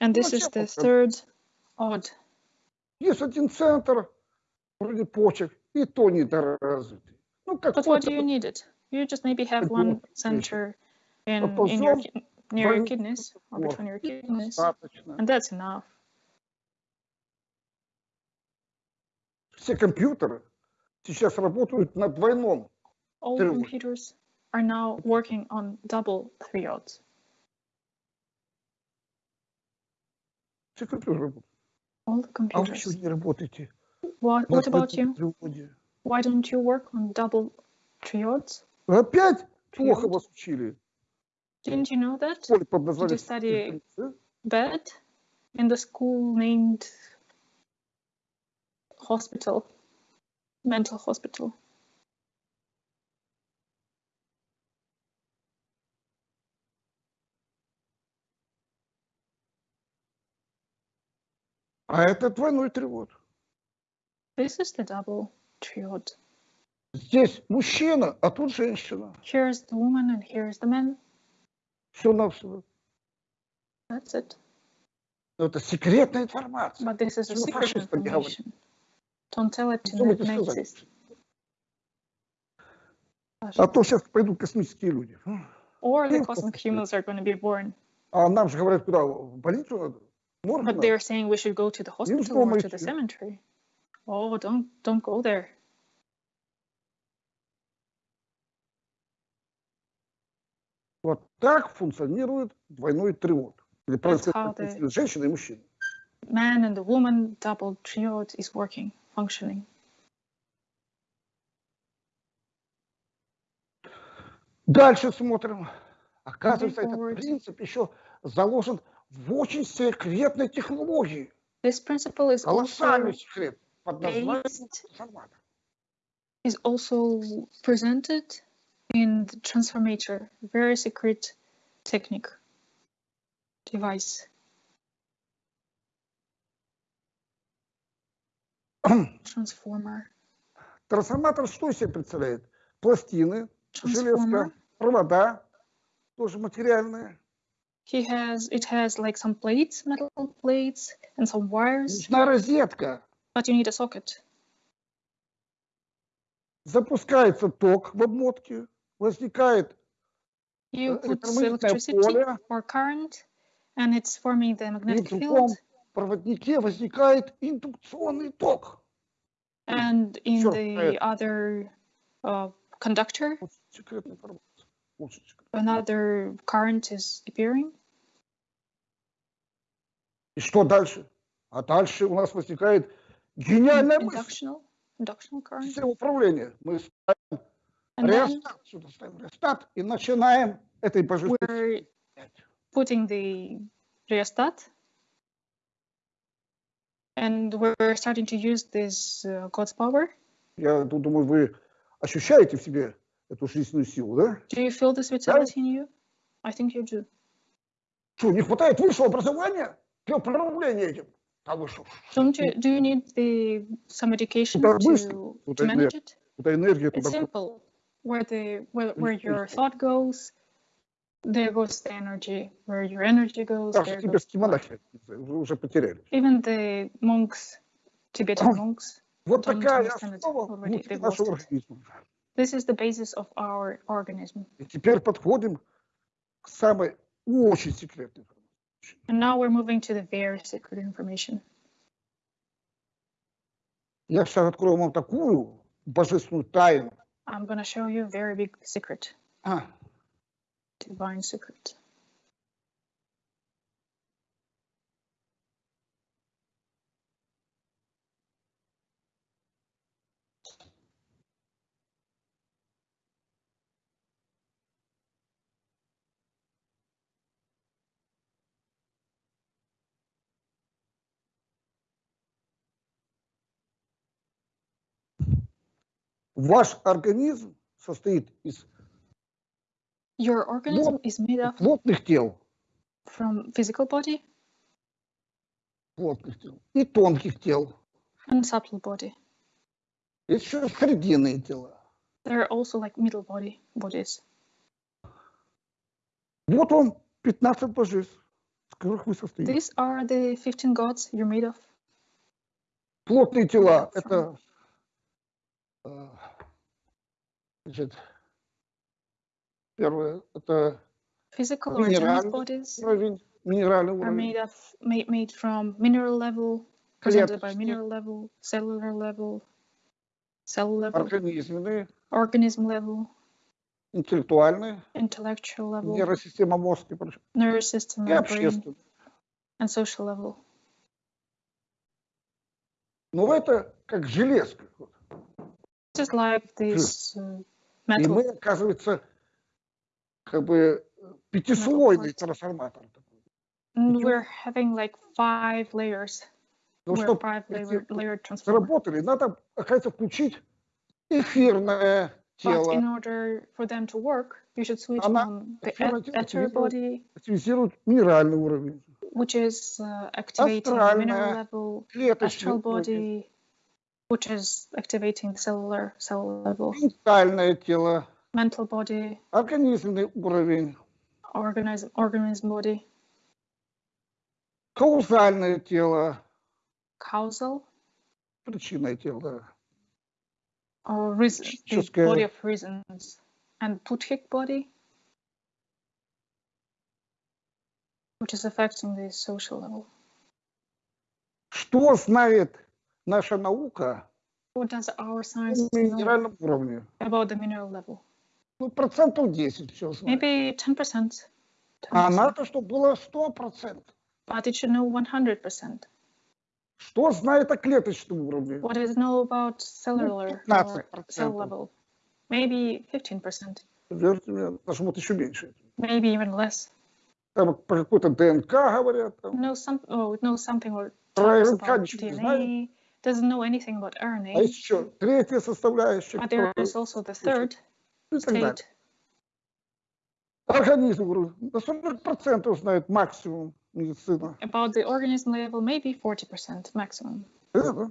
and this Ну, is чем the он там? third odd. Есть один центр, вроде почек, и то недоразвитый. Ну, как But what do you need it? You just maybe have one center in, in your, near your kidneys or between your kidneys, and that's enough. Все компьютеры сейчас работают на двойном. All computers are now working on double triodes. Все компьютеры работают. All the А вы еще computers. не работаете. What, на what about you? двойном треводе. Why don't you work on double triodes? Вы Опять плохо Тревод. вас учили. Didn't you know that? Школе под названием study- «Интеллигенция». Bed in the school named hospital, mental hospital. А это двойной тревод. This is the double triode. Здесь мужчина, а тут женщина. Here's the woman and here's the man. Все навсего. That's it. Но это секретная информация. But this is a secret information. Don't tell it to Думайте, the Nazis. А то сейчас пойдут космические люди. Or the cosmic humans are going to be born. А нам же говорят, куда? В больницу надо? Морг But they're saying we should go to the hospital or to the cemetery. Oh, don't don't go there. Вот так функционирует двойной тревод. Или the- женщина и мужчина. Man and the woman double triode is working, functioning. Дальше смотрим. Оказывается, этот принцип еще заложен в очень секретной технологии. This principle is also Колоссальный секрет под названием трансформатор. is also presented in the transformator, very secret technique device. Transformer. Трансформатор что из себя представляет? Пластины, железка, провода, тоже материальные. He has it has like some plates, metal plates, and some wires, Нужна розетка. but you need a socket. Запускается ток в обмотке, возникает You Uh, put электромагнитное electricity поле. or current, and it's forming the и magnetic в другом field. проводнике возникает индукционный ток. And in Sure, the uh, other uh, conductor, Вот секретная информация. Очень секретная. another current is appearing. И что дальше? А дальше у нас возникает гениальная мысль. Управления. Мы ставим реостат, сюда ставим реостат и начинаем этой божественной we're putting the rheostat. And we're starting to use this uh, God's power. Я ду- думаю, вы ощущаете в себе эту жизненную силу, да? Do you feel this vitality in you? I think you do. Что, не хватает высшего образования для управления этим? А вы что? Don't you? Do you need the some education Да, to, быстро. to Вот это manage it? Туда энергия It's туда. simple. Where the where, where your Быстро. thought goes, there goes the energy. Where your energy goes, Даже there goes. тибетские монахи уже уже потеряли. Even the monks, Tibetan monks, Вот Don't такая understand it основа already, внутри they've нашего lost it. организма. this is the basis of our organism. И теперь подходим к самой очень секретной информации. And now we're moving to the very secret information. Я сейчас открою вам такую божественную тайну. I'm going to show you a very big secret, А, divine secret. Ваш организм состоит из Your organism is made up плотных тел, from physical body плотных тел и тонких тел. and subtle body. Есть еще срединные тела. There are also like middle body bodies. Вот вам 15 божеств, из которых вы состоите. These are the 15 gods you're made of. Плотные тела – это значит, первое – это Physical минеральный bodies уровень, минеральный are уровень, made of made, made from mineral level, presented by mineral level, cellular level, cell level, организменные, organism level, интеллектуальные, intellectual level, нейросистема мозг и прочее, nervous system и общественные. and social level. Но это как железка. вот. Just like this uh, И metal мы, оказывается, как бы пятислойный parts. трансформатор. такой. And Почему? we're having like five layers. Но we're чтобы five эти layer, layered transformer. заработали, надо, оказывается, включить эфирное But тело, in order for them to work, you should switch Она on the активно eth- ether активизирует- body, активизирует минеральный уровень, which is uh, activating the mineral Астральная, level, клеточный astral уровень, body, which is activating the cellular cell level. Центральное тело. Mental body. Организмный уровень. Organism, organism body. Каузальное тело. Causal. Причинное тело. Or reason, the body of reasons. And Buddhic body, which is affecting the social level. Что знает наша наука What does our о science know минеральном уровне? about the mineral level? Ну, процентов 10 все знает. Maybe 10%. А 10%. надо, чтобы было 100%. But it should know 100%. Что знает о клеточном уровне? What does it know about cellular or 15%. cell level? Maybe 15%. Верьте мне, даже вот еще меньше. Maybe even less. Там про какой-то ДНК говорят. Там. Know some, oh, it knows something or Про РНК ничего не знает. DNA. Doesn't know anything about А RNA. есть еще третья составляющая. But there которая- is also the third и так далее. state. Организм уровень. На 40% знает максимум медицина. About the organism level, maybe 40% maximum. Это.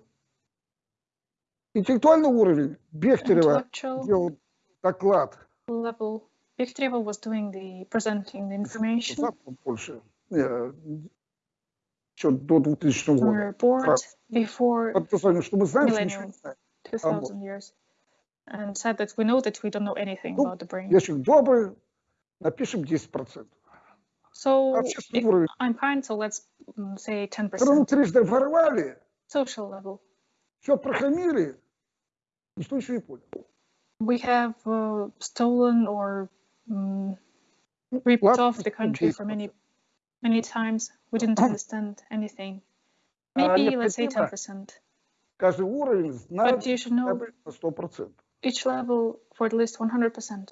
Интеллектуальный уровень. Бехтерева Intellectual делал доклад. level. Bechtereva was doing the presenting the information Завтра больше. Э, Еще до 2000 on a года. report Right. before Под названием, что мы знаем, что ничего не Millennium. знаем. 2000 years and said that we know that we don't know anything Ну, about the brain. Я человек добрый, напишем 10%. So Общественный if уровень. I'm fine, so let's mm, say Когда 10%. трижды ворвали, Social level. все прохамили, никто ничего не понял. We have uh, stolen or mm, ripped ладно, off the country for many, many times. We didn't understand anything. А Maybe let's say необходимо 10%. Каждый уровень знает But you should хотя know бы на 100%. each level for at least 100%.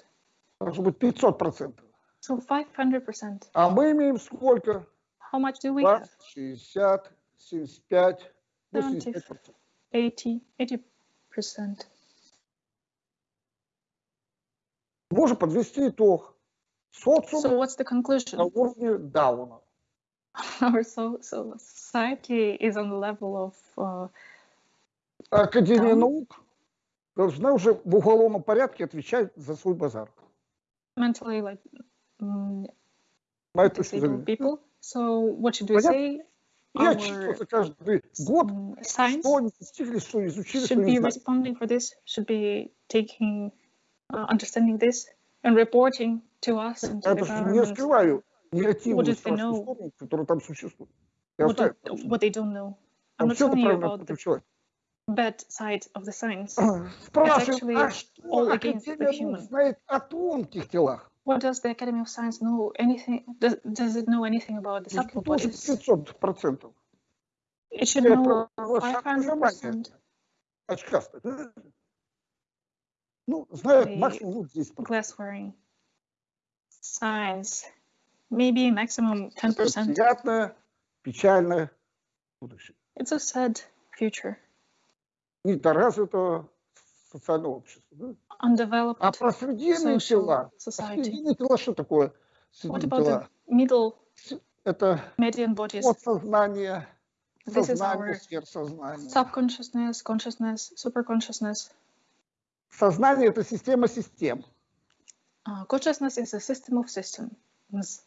Должно быть 500%. So 500%. А мы имеем сколько? How much do we have? 20, 60, 75, 85%. 80, 80%. Можно подвести итог. Социум So what's the на conclusion? уровне Дауна. Our so, so society is on the level of uh, Академия Даун. наук должна уже в уголовном порядке отвечать за свой базар. mentally like mm, Моя точка disabled зрения. people. So what should we Понятно? say? И Our отчитываться каждый год, mm, science что они достигли, что изучили, что should не be знали. responding for this, should be taking, uh, understanding this, and reporting to us and to Я the даже не government скрываю негативную What if they страшную know? сторону, которая там существует. Я what, знаю, they, what they don't know. I'm там not все это telling you правильно about the подключать. bad side of the science. Спрашиваем, actually а что all against the Академия наук human. знает о тонких телах? What does the Academy of Science know anything? Does, does it know anything about the subtle Тоже bodies? 500%. It should Я know про шаг 500%. Очкастый. да? Ну, знает The максимум ну, 10%. glass wearing science. Maybe maximum 10%. Приятное, печальное будущее. It's a sad future. Недоразвитого социального общества. да? Undeveloped А про срединные social тела. А society. Срединные тела что такое? What Срединные about тела. the middle Это median bodies? подсознание, This is сознание, our сверхсознание. subconsciousness, consciousness, superconsciousness. Сознание – это система систем. Uh, consciousness is a system of systems.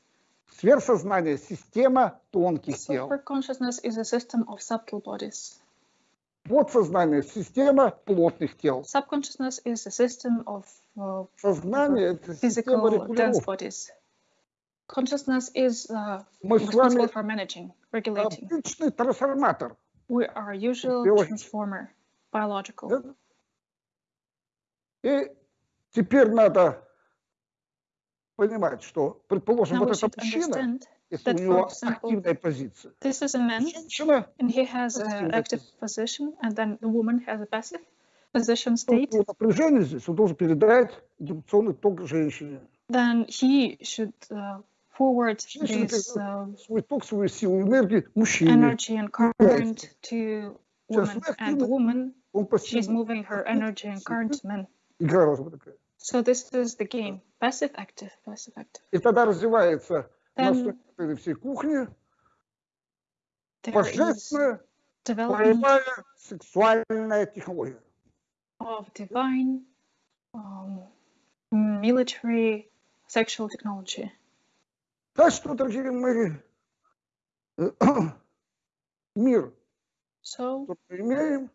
Сверхсознание – система тонких тел. Superconsciousness is a system of subtle bodies. Подсознание – система плотных тел. Subconsciousness is a system of uh, Сознание – это система physical dense регулировки. bodies. Consciousness is uh, Мы с responsible вами for managing, regulating. обычный трансформатор. We are a usual Biological. transformer, biological. да? И теперь надо понимать, что, предположим, Now we вот should эта мужчина, understand если у that, него for example, активная позиция, this is a man женщина, and he has That's an true, active that's- position, and then the woman has a passive position то state. его напряжение здесь, он должен передать индукционный ток женщине. Then he should uh, forward Женщина this передает uh, свой ток, свою силу, энергию мужчине. energy and current to Сейчас woman, мы and the активно- woman Он she's пассивно. moving her energy and current to men. Игра должна быть такая. So this is the game: passive, active, passive, active. И тогда развивается на Then этой всей кухне there is божественная development боевая сексуальная технология. of divine um, military sexual technology. Так что, дорогие мои, э, мир, So который мы имеем,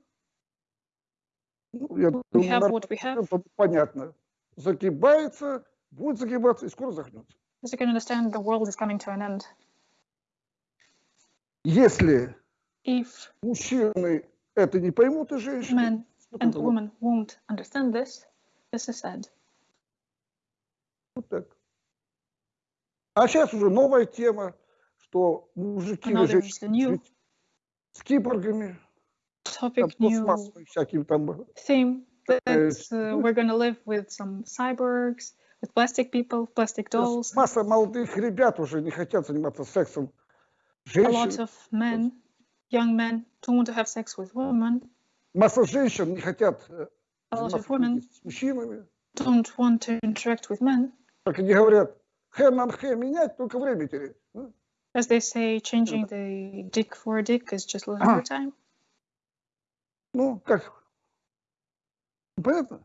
ну, я думаю, have what we have. понятно, загибается, будет загибаться и скоро загнется. As you can understand, the world is coming to an end. Если If мужчины это не поймут, и женщины, men and women won't understand this, this is sad. вот так. А сейчас уже новая тема, что мужики и is женщины new с киборгами, topic, new пластмассовыми всякими там theme that Uh, uh, we're gonna live with some cyborgs, with plastic people, plastic dolls. Масса молодых ребят уже не хотят заниматься сексом. A lot Женщин, of men, young men, don't want to have sex with women. масса женщин не хотят э, A lot of заниматься women с мужчинами. don't want to interact with men. Как они говорят, хэ на хэ менять, только время терять. Ну, As they say, changing the dick for a dick is just losing Ah. your time. Ну, как? Понятно?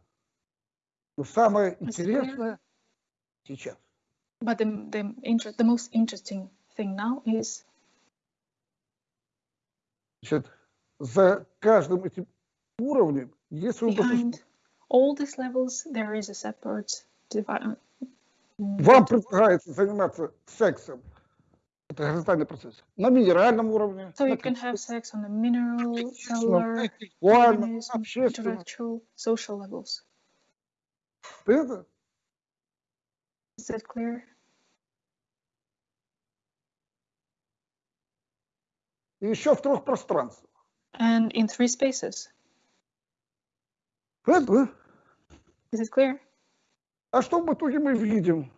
Но самое It's интересное сейчас. But the, the, inter- the most interesting thing now is Значит, за каждым этим уровнем есть свое behind all these levels, there is a separate. Вам предлагается заниматься сексом. Это горизонтальный процесс. На минеральном уровне, So you can have sex on the mineral, cellular, organism, intellectual, social levels. Понятно? Is that clear? И еще в трех пространствах. And in three spaces. Понятно? Is it clear? А что в итоге мы видим?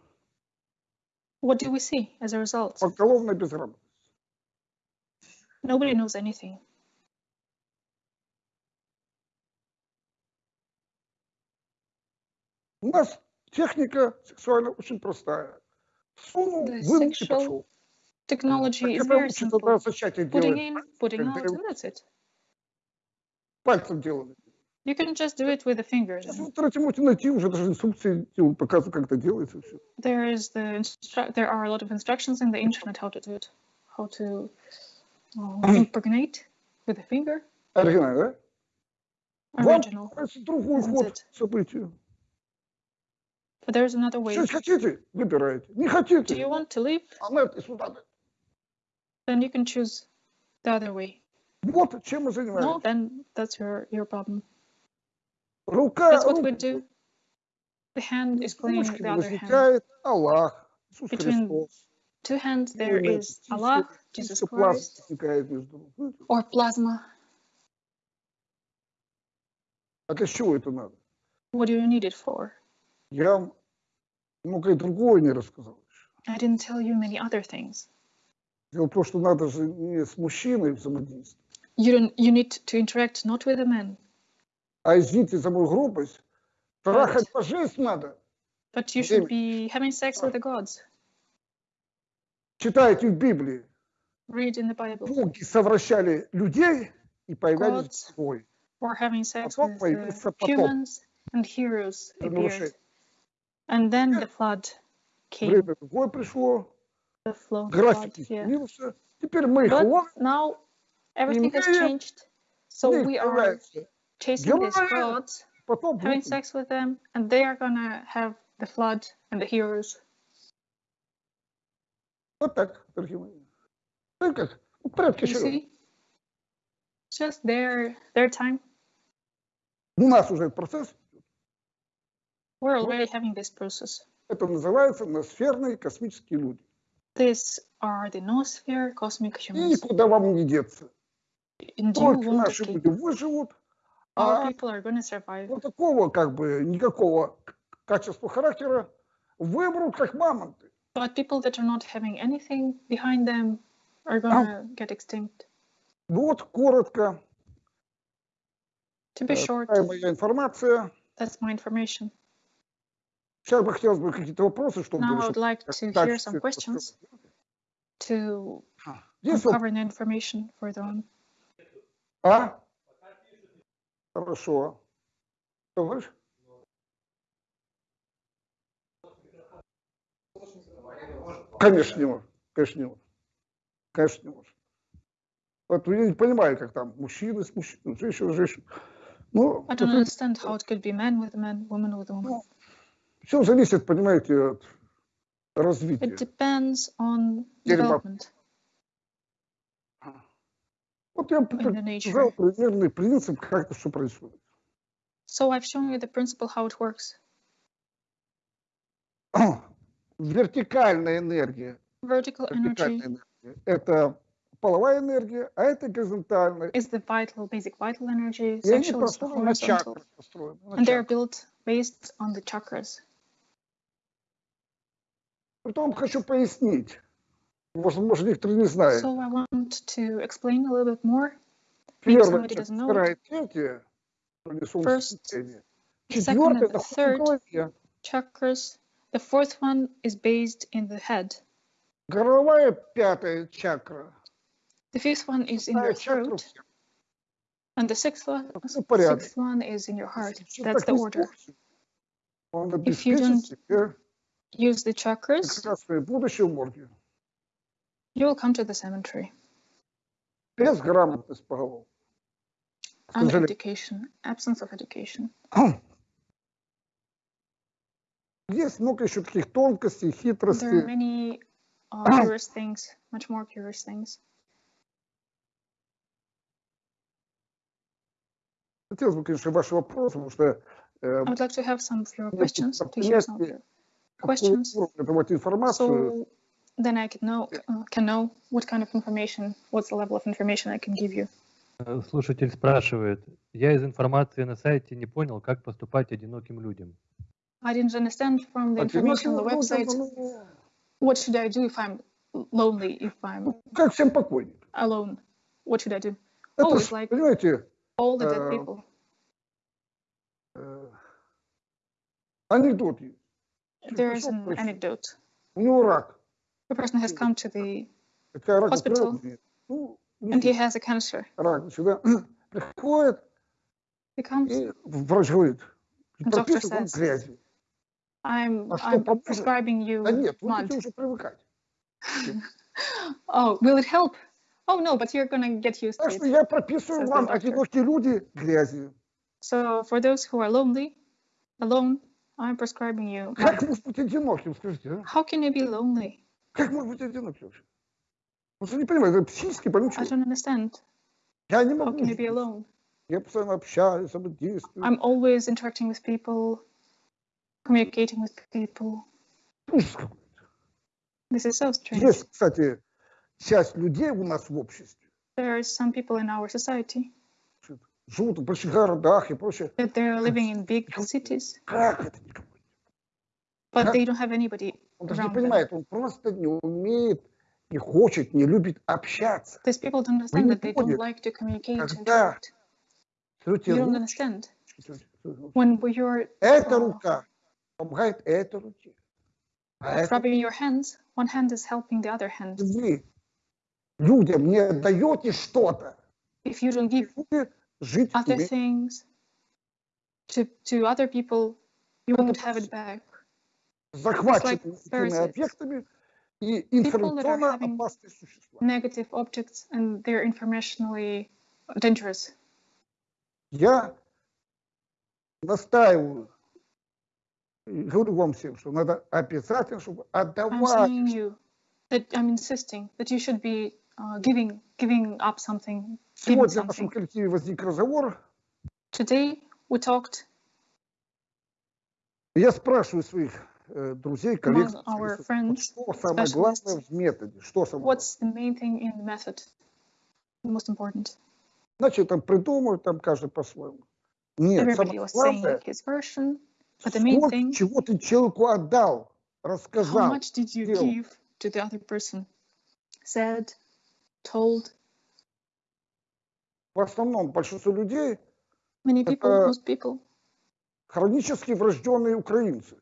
What do we see as a result? Поголовная безработица. Nobody knows anything. У нас техника сексуальная очень простая. Сунул, The вынул и sexual пошел. Technology is Это very лучше тогда simple. зачатие Putting делать. in, putting как out, древ- and that's it. Пальцем делали. You can just do it with the fingers. Сейчас в and интернете можете найти уже даже инструкции, делают, показывают, как это делается. Все. There is the instru- there are a lot of instructions in the internet how to do it, how to uh, impregnate with a finger. Оригинально, да? Original. Вам нравится другой Isn't ход it? событий. But there's another way. Жить хотите? Выбираете. Не Do хотите? you want to live? А на это и сюда. Then you can choose the other way. Вот чем мы No, занимаемся. then that's your your problem. Рука, That's what we руку. do. The hand is playing Ручки the other hand. возникает Аллах, Иисус Between Христос. Two hands there Именно is чистая- Allah, Jesus чистая плазма Christ, возникает между ними. or plasma. А для чего это надо? What do you need it for? Я вам многое другое не рассказал. еще. I didn't tell you many other things. Дело в том, что надо же не с мужчиной взаимодействовать, You don't. You need to interact not with a man, а извините за мою грубость, трахать божеств надо. but you should David. be having sex with the gods. Читаете в Библии, Read in the Bible. боги совращали людей и появлялись Gods. герой. Or having sex Потом with появился uh, потоп. humans and heroes Это appeared. нарушение. And then the flood came. Время другое пришло, The flood. график flood, yeah. изменился. Теперь мы их But ловим, now everything has Имея- changed. So у них we are появляется chasing these gods, having sex with them, and they are gonna have the flood and the heroes. Вот так, дорогие мои. Ну как, в порядке все. Just their, their time. У нас уже процесс. We're already having this process. Это называется ноосферные космические люди. These are the noosphere cosmic humans. И куда вам не деться. Только наши люди выживут, Our а people are gonna survive. вот такого как бы никакого к- качества характера вымрут как мамонты. But people that are not having anything behind them are gonna get extinct. Ну Вот коротко, To be э, short, такая моя информация. that's my information. Сейчас бы хотелось бы какие-то вопросы, чтобы Now I would чтобы like как to дальше hear всё some это questions рассказать. to Есть вопрос? uncover the information further on. А? Хорошо. Говоришь? Конечно не может. Конечно не может. Конечно не может. Вот я не понимаю, как там мужчины с мужчиной, женщина с женщиной. Ну, I don't understand how it could be man with man, woman with woman. все зависит, понимаете, от It развития. depends on development Вот я показал nature. примерный принцип, как это все происходит. So I've shown you the principle how it works. Вертикальная энергия Vertical вертикальная energy энергия. Это половая энергия, а это горизонтальная. is the vital, basic vital energy. И они построены на чакрах. Построены на And they're built based on the chakras. Притом хочу пояснить. Возможно, некоторые не знают. So I want to explain a little bit more. Первое, somebody это doesn't know вторая, третья, вроде First, солнцезатемия. second Четвертое and находится в third. голове. Chakras. The fourth one is based in the head. Горловая пятая чакра. The fifth one is in your Шестая чакра throat. всем. And the sixth one, Все порядок. sixth one is in your heart. Если That's так the не order. слушать, Он If you обеспечит don't себе Use the chakras, you will come to the cemetery. Без грамотности по голову. К And сожалению. education, absence of education. Есть много еще таких тонкостей, There are хитростей. many uh, curious things, much more curious things. Хотелось бы, конечно, ваши вопросы, потому что э, I would like to have some of your Нет, questions, это to hear some of понятие, your какого questions. уровня давать информацию. So then I can know, uh, can know what kind of information, what's the level of information I can give you. Э, Слушатель спрашивает, я из информации на сайте не понял, как поступать одиноким людям. I didn't understand from the information on the Одиноким website. людям, ну, What should I do if I'm lonely, if I'm ну, как всем покойник. alone? What should I do? Это Oh, ж, it's like- понимаете, All the dead Uh, people. э, анекдот есть. There is пришел an врач, anecdote. У него рак. The person has come to the hospital and he has a cancer. He comes. The doctor says, I'm, I'm prescribing you mud. oh, will it help? Oh no, but you're gonna get used to it. So for those who are lonely, alone, I'm prescribing you. How can you be lonely? Как может быть одиноким вообще? Просто не понимаю, это психически больной I человек. don't understand. Я не How могу. can you be жить. alone? Я постоянно общаюсь, действую. I'm always interacting with people, communicating with people. Ужас какой. This is so strange. Есть, кстати, часть людей у нас в обществе, There are some people in our society живут в больших городах и прочее. that they're living in big cities, Как это никого? but Как? they don't have anybody Он даже не понимает, он просто не умеет, не хочет, не любит общаться. These people don't understand that they don't like to communicate and interact. You don't understand. When you're Эта а, рука помогает этой руке. А rubbing your hands, one hand is helping the other hand. вы людям не даете что-то, If you don't give other things to, to other people, you won't have it back. Захваченными этими объектами и информационно опасные существа. Negative objects and they're informationally dangerous. Я настаиваю, говорю вам всем, что надо обязательно, чтобы I'm отдавать. saying you that I'm insisting that you should be uh, giving giving up something, Сегодня в нашем коллективе возник разговор, Today we talked я спрашиваю своих друзей, коллег, что самое главное в методе, что самое what's the main thing in the method, the most important. Значит, там придумывают, там каждый по-своему. Нет, Everybody самое главное, his version, but the main сколько thing, чего ты человеку отдал, how рассказал. much did you сделал. give to the other person? Said, told. В основном большинство людей Many people, Это- most people, хронически врожденные украинцы.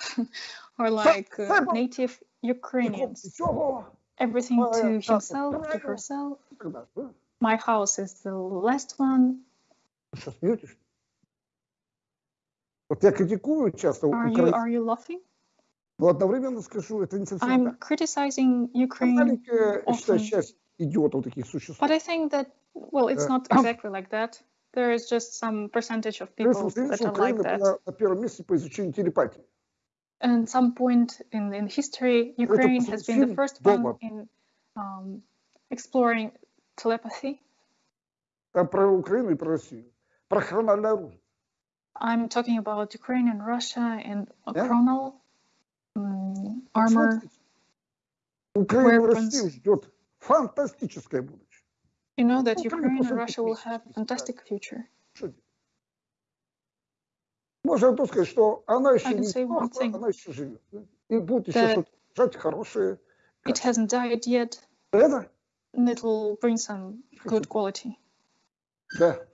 are like uh, Simple. native И Ukrainians. всего Everything Well, to yeah, himself, to right. herself. и так далее. да? My house is the last one. Вы что, смеетесь? Вот я критикую часто Are you Украину, are you laughing? но одновременно скажу, это не совсем I'm так. criticizing Там Ukraine, Маленькая, я считаю, often. часть идиотов таких существует. but I think that well, it's Uh, not exactly like that. There is just some percentage of Плюс people вот видите, that are like Украина that. была на первом месте по изучению телепатии. and some point in, in history, Ukraine has been the first one in um, exploring telepathy. I'm talking about Ukraine and Russia and a chronal um, armor. You know that Ukraine and Russia will have a fantastic future. Можно то сказать, что она еще I can не say one сдохла, thing. она еще живет. И будет еще что-то жать хорошее. It hasn't died yet, Это? and it will bring some good quality. Да.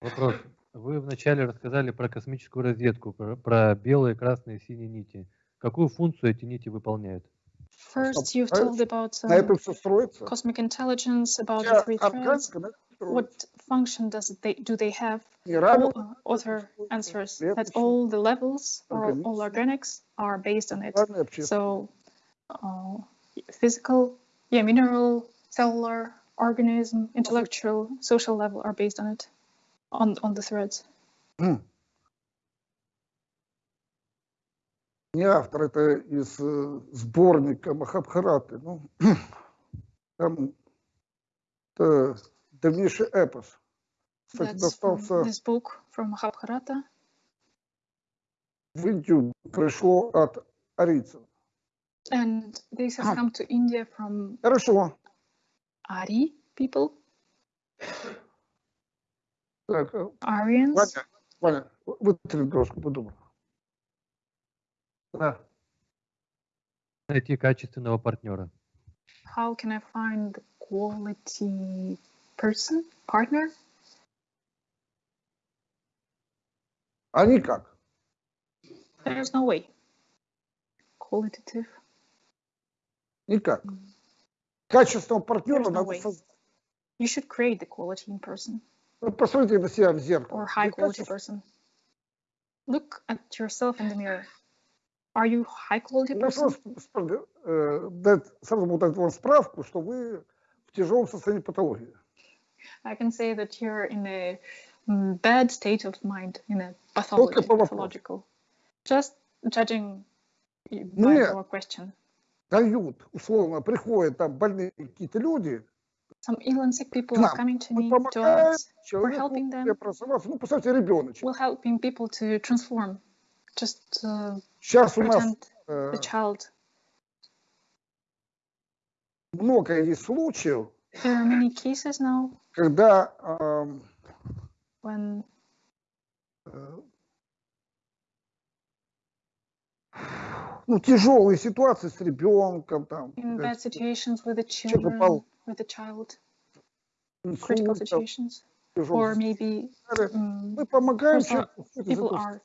Вопрос. Вы вначале рассказали про космическую разведку, про, про белые, красные, синие нити. Какую функцию эти нити выполняют? First, you've told about На um, cosmic intelligence, about the three threads. органика на этом строится. What function does it they do they have? Минеральная All, uh, other answers that клеточная, all the levels or all органическая, organics are based on it. социальная, общественная. So, uh, physical, yeah, mineral, cellular, organism, intellectual, social level are based on it, on on the threads. Не автор, это из э, сборника Махабхараты. Ну, там это древнейший эпос. Кстати, достался this book from Mahabharata. в Индию, пришло от арийцев. And this has come to India from Хорошо. Ari people, Так, э, Aryans. Ваня, Ваня, вытри доску, подумай. Да. Найти качественного партнера. How can I find the quality person, partner? А никак. There's no way. Qualitative. Никак. Качественного партнера no надо way. создать. You should create the quality in person Вы Посмотрите на себя в зеркало. or high quality person. Look at yourself in the mirror. Are you high quality Я person? просто спра- э, сразу дать вам справку, что вы в тяжелом состоянии патологии. I can say that you're in a mm, bad state of mind, in a pathology, по вопросу. pathological. Just judging y- by Нет. your question. Дают, условно, приходят там больные какие-то люди, Some ill and sick people К are нам. coming to мы me, to помогаем us. человеку helping them. преобразоваться. Ну, представьте, ребеночек. We're helping people to transform. Just uh, Сейчас у нас pretend э, the child. много есть случаев, There are many cases now когда эм, when э, ну, тяжелые ситуации с ребенком, там, in э, bad situations with the Человек попал children, with the child, инсульт, critical там, situations, тяжелые or maybe состояния. mm, мы помогаем for some человеку выходить из people этого are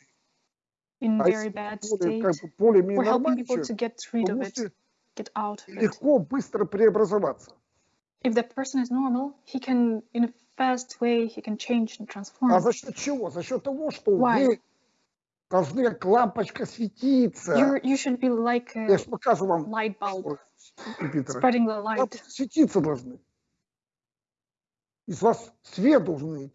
in А very если bad более, как state. бы, более-менее We're helping нормальный people to человек, get rid то of it, можете get out of it. легко, быстро преобразоваться. If the person is normal, he can, in a fast way, he can change and transform. А за счет чего? За счет того, что Why? вы должны как лампочка светиться. You're, you should be like Я a же покажу вам, light bulb, Ой, Питера. spreading the light. Лампочки светиться должны. Из вас свет должен идти.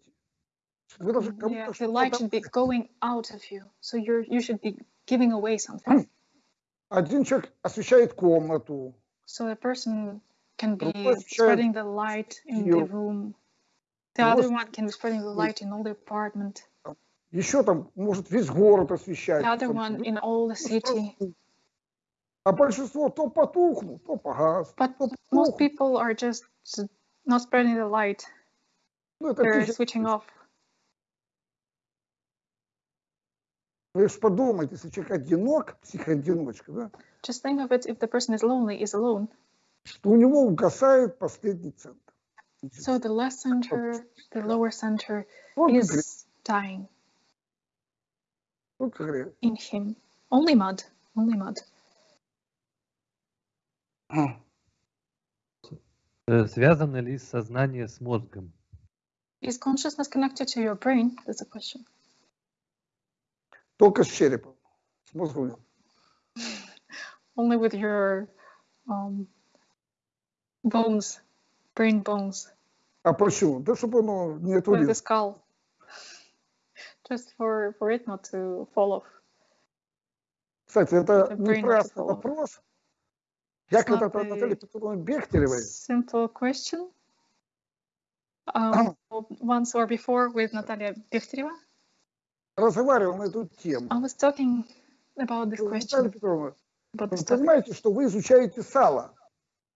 Вы должны Yeah, кому-то the что-то light should be отдать. going out of you. So you're you should be giving away something. Один человек освещает комнату, So a person can be Другой освещает spreading the light in the квартиру. room. The Другой other one can be spreading the light in all the apartment. еще там может весь город освещать. The other там, one ну, in all the city. А большинство то потухнут, то погас. But то most потухнут. people are just not spreading the light. Ну, это They're физика. switching off. Вы же подумайте, если человек одинок, психоодиночка, да, Just think of it if the person is lonely, is alone. что у него угасает последний центр. So the left center, the lower center Только грязь, is dying только грязь. in him. Only mud. Only mud. Э, Связано ли сознание с мозгом? Is consciousness connected to your brain? That's a question. Только с черепом. С мозгом нет. Only with your um, bones, brain bones, А почему? Да чтобы оно не with отвалилось. the skull. Just for, for it not to fall off. Кстати, это the brain неправильный of the вопрос. Я It's когда-то not Наталье the- Петровне Бехтеревой Simple question. Um, once or before with Natalia Bechtereva, разговаривал на эту тему. I was talking about this Наталья question, Петровна, about вы this topic. понимаете, что вы изучаете сало.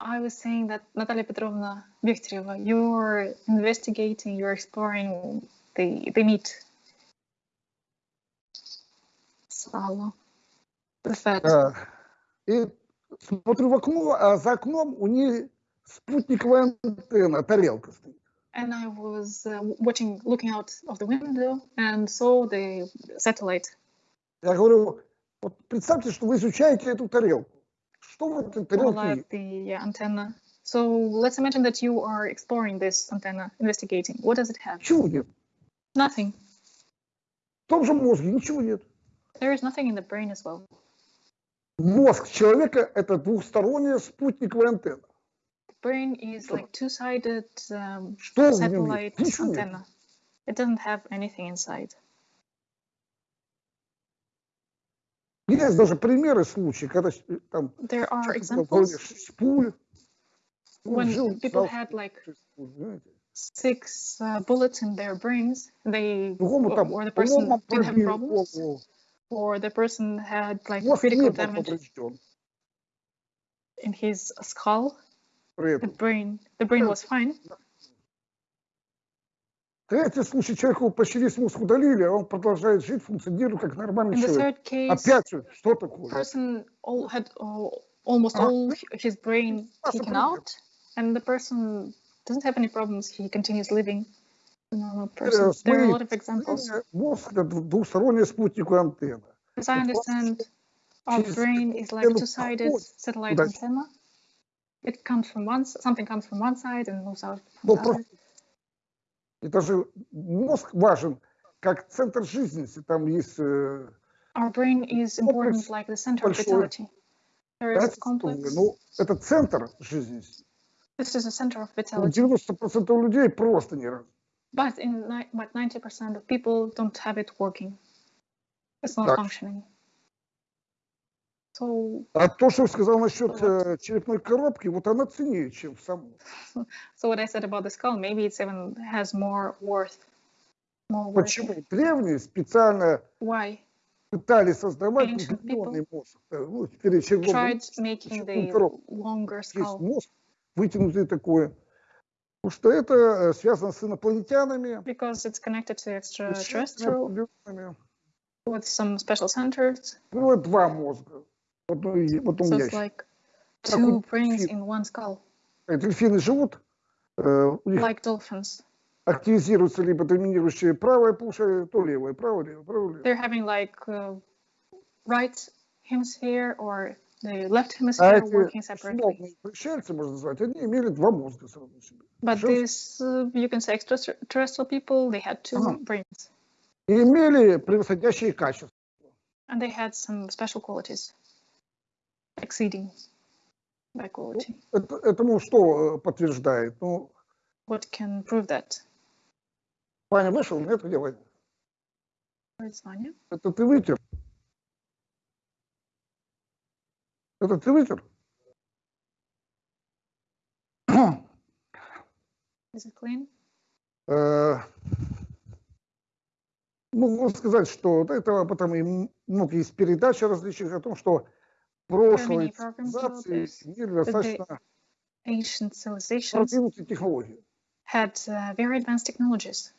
I was saying that Natalia Petrovna Bechtereva, you're investigating, you're exploring the, the meat. Salo. The fat. А, И смотрю в окно, а за окном у нее спутниковая антенна, тарелка стоит. And I was uh, watching, looking out of the window and saw the satellite. Я говорю, вот представьте, что вы изучаете эту тарелку. Что в этой or тарелке like есть? the uh, antenna. So let's imagine that you are exploring this antenna, investigating. What does it have? Ничего нет. Nothing. В том же мозге ничего нет. There is nothing in the brain as well. Мозг человека – это двухсторонняя спутниковая антенна. The brain is like two-sided um, Что в нем satellite есть? Ничего нет. antenna. It doesn't have anything inside. Есть даже примеры случаи, когда э, там There are человек был в голове examples шесть пуль, он when жил, people знал, had like шесть пуль, знаете. six uh, bullets in their brains. They Другому там or the person ломом didn't have пробили problems, голову, or the person had like мозг не critical был damage поврежден. in his skull. При The этом. brain, the brain was fine. Третий случай, человеку почти весь мозг удалили, а он продолжает жить, функционирует как нормальный In человек. case, Опять что такое? person all had all, almost Uh-huh. all his brain taken out, and the person doesn't have any problems. He continues living Э. There are a lot of examples. э, Мозг – это дву- двухсторонняя спутниковая антенна. As I understand, our brain is like two-sided satellite antenna. It comes from one, something comes from one side and moves out from the other. Это же мозг важен как центр жизненности. Там есть э, Our brain is important like the center of vitality. There is complex. ну, это центр жизненности. This is a center of vitality. 90% людей просто не раз. But in but 90% of people don't have it working. It's not Так. functioning. So, А то, что сказал насчет э, черепной коробки, вот она ценнее, чем в саму. so what I said about the skull, maybe it's even has more worth. More worth. Почему? Древние специально Why? пытались создавать удлиненный мозг. Э, Ну, теперь Tried making the longer skull мозг, вытянутый такой. Потому что это э, связано с инопланетянами, because it's connected to extraterrestrial with some special centers. Ну, вот два мозга. Вот, ну, и- вот у So меня it's щас. like Как two у brains дельфин. in one skull, Э, Дельфины живут, э, у них like dolphins. активизируется либо доминирующее правое полушарие, то левое, право, лево, право, лево. They're having like uh, right hemisphere or the left А hemisphere эти working separately. условные пришельцы, можно назвать, они имели два мозга сразу себе. But Женский. this, uh, you can say extraterrestrial people, they had two Ага. brains И имели превосходящие качества. and they had some special qualities, Exceeding by quality. Это, этому что э, подтверждает? Ну, What can prove that? Ваня вышел? Нет, где Ваня? Это ты вытер? Это ты вытер? Is it clean? Э, Ну, можно сказать, что это потом и м- много есть передач различных о том, что прошлой many programs about цивилизации this, имели достаточно Ancient civilizations продвинутые технологии. had uh, very advanced technologies.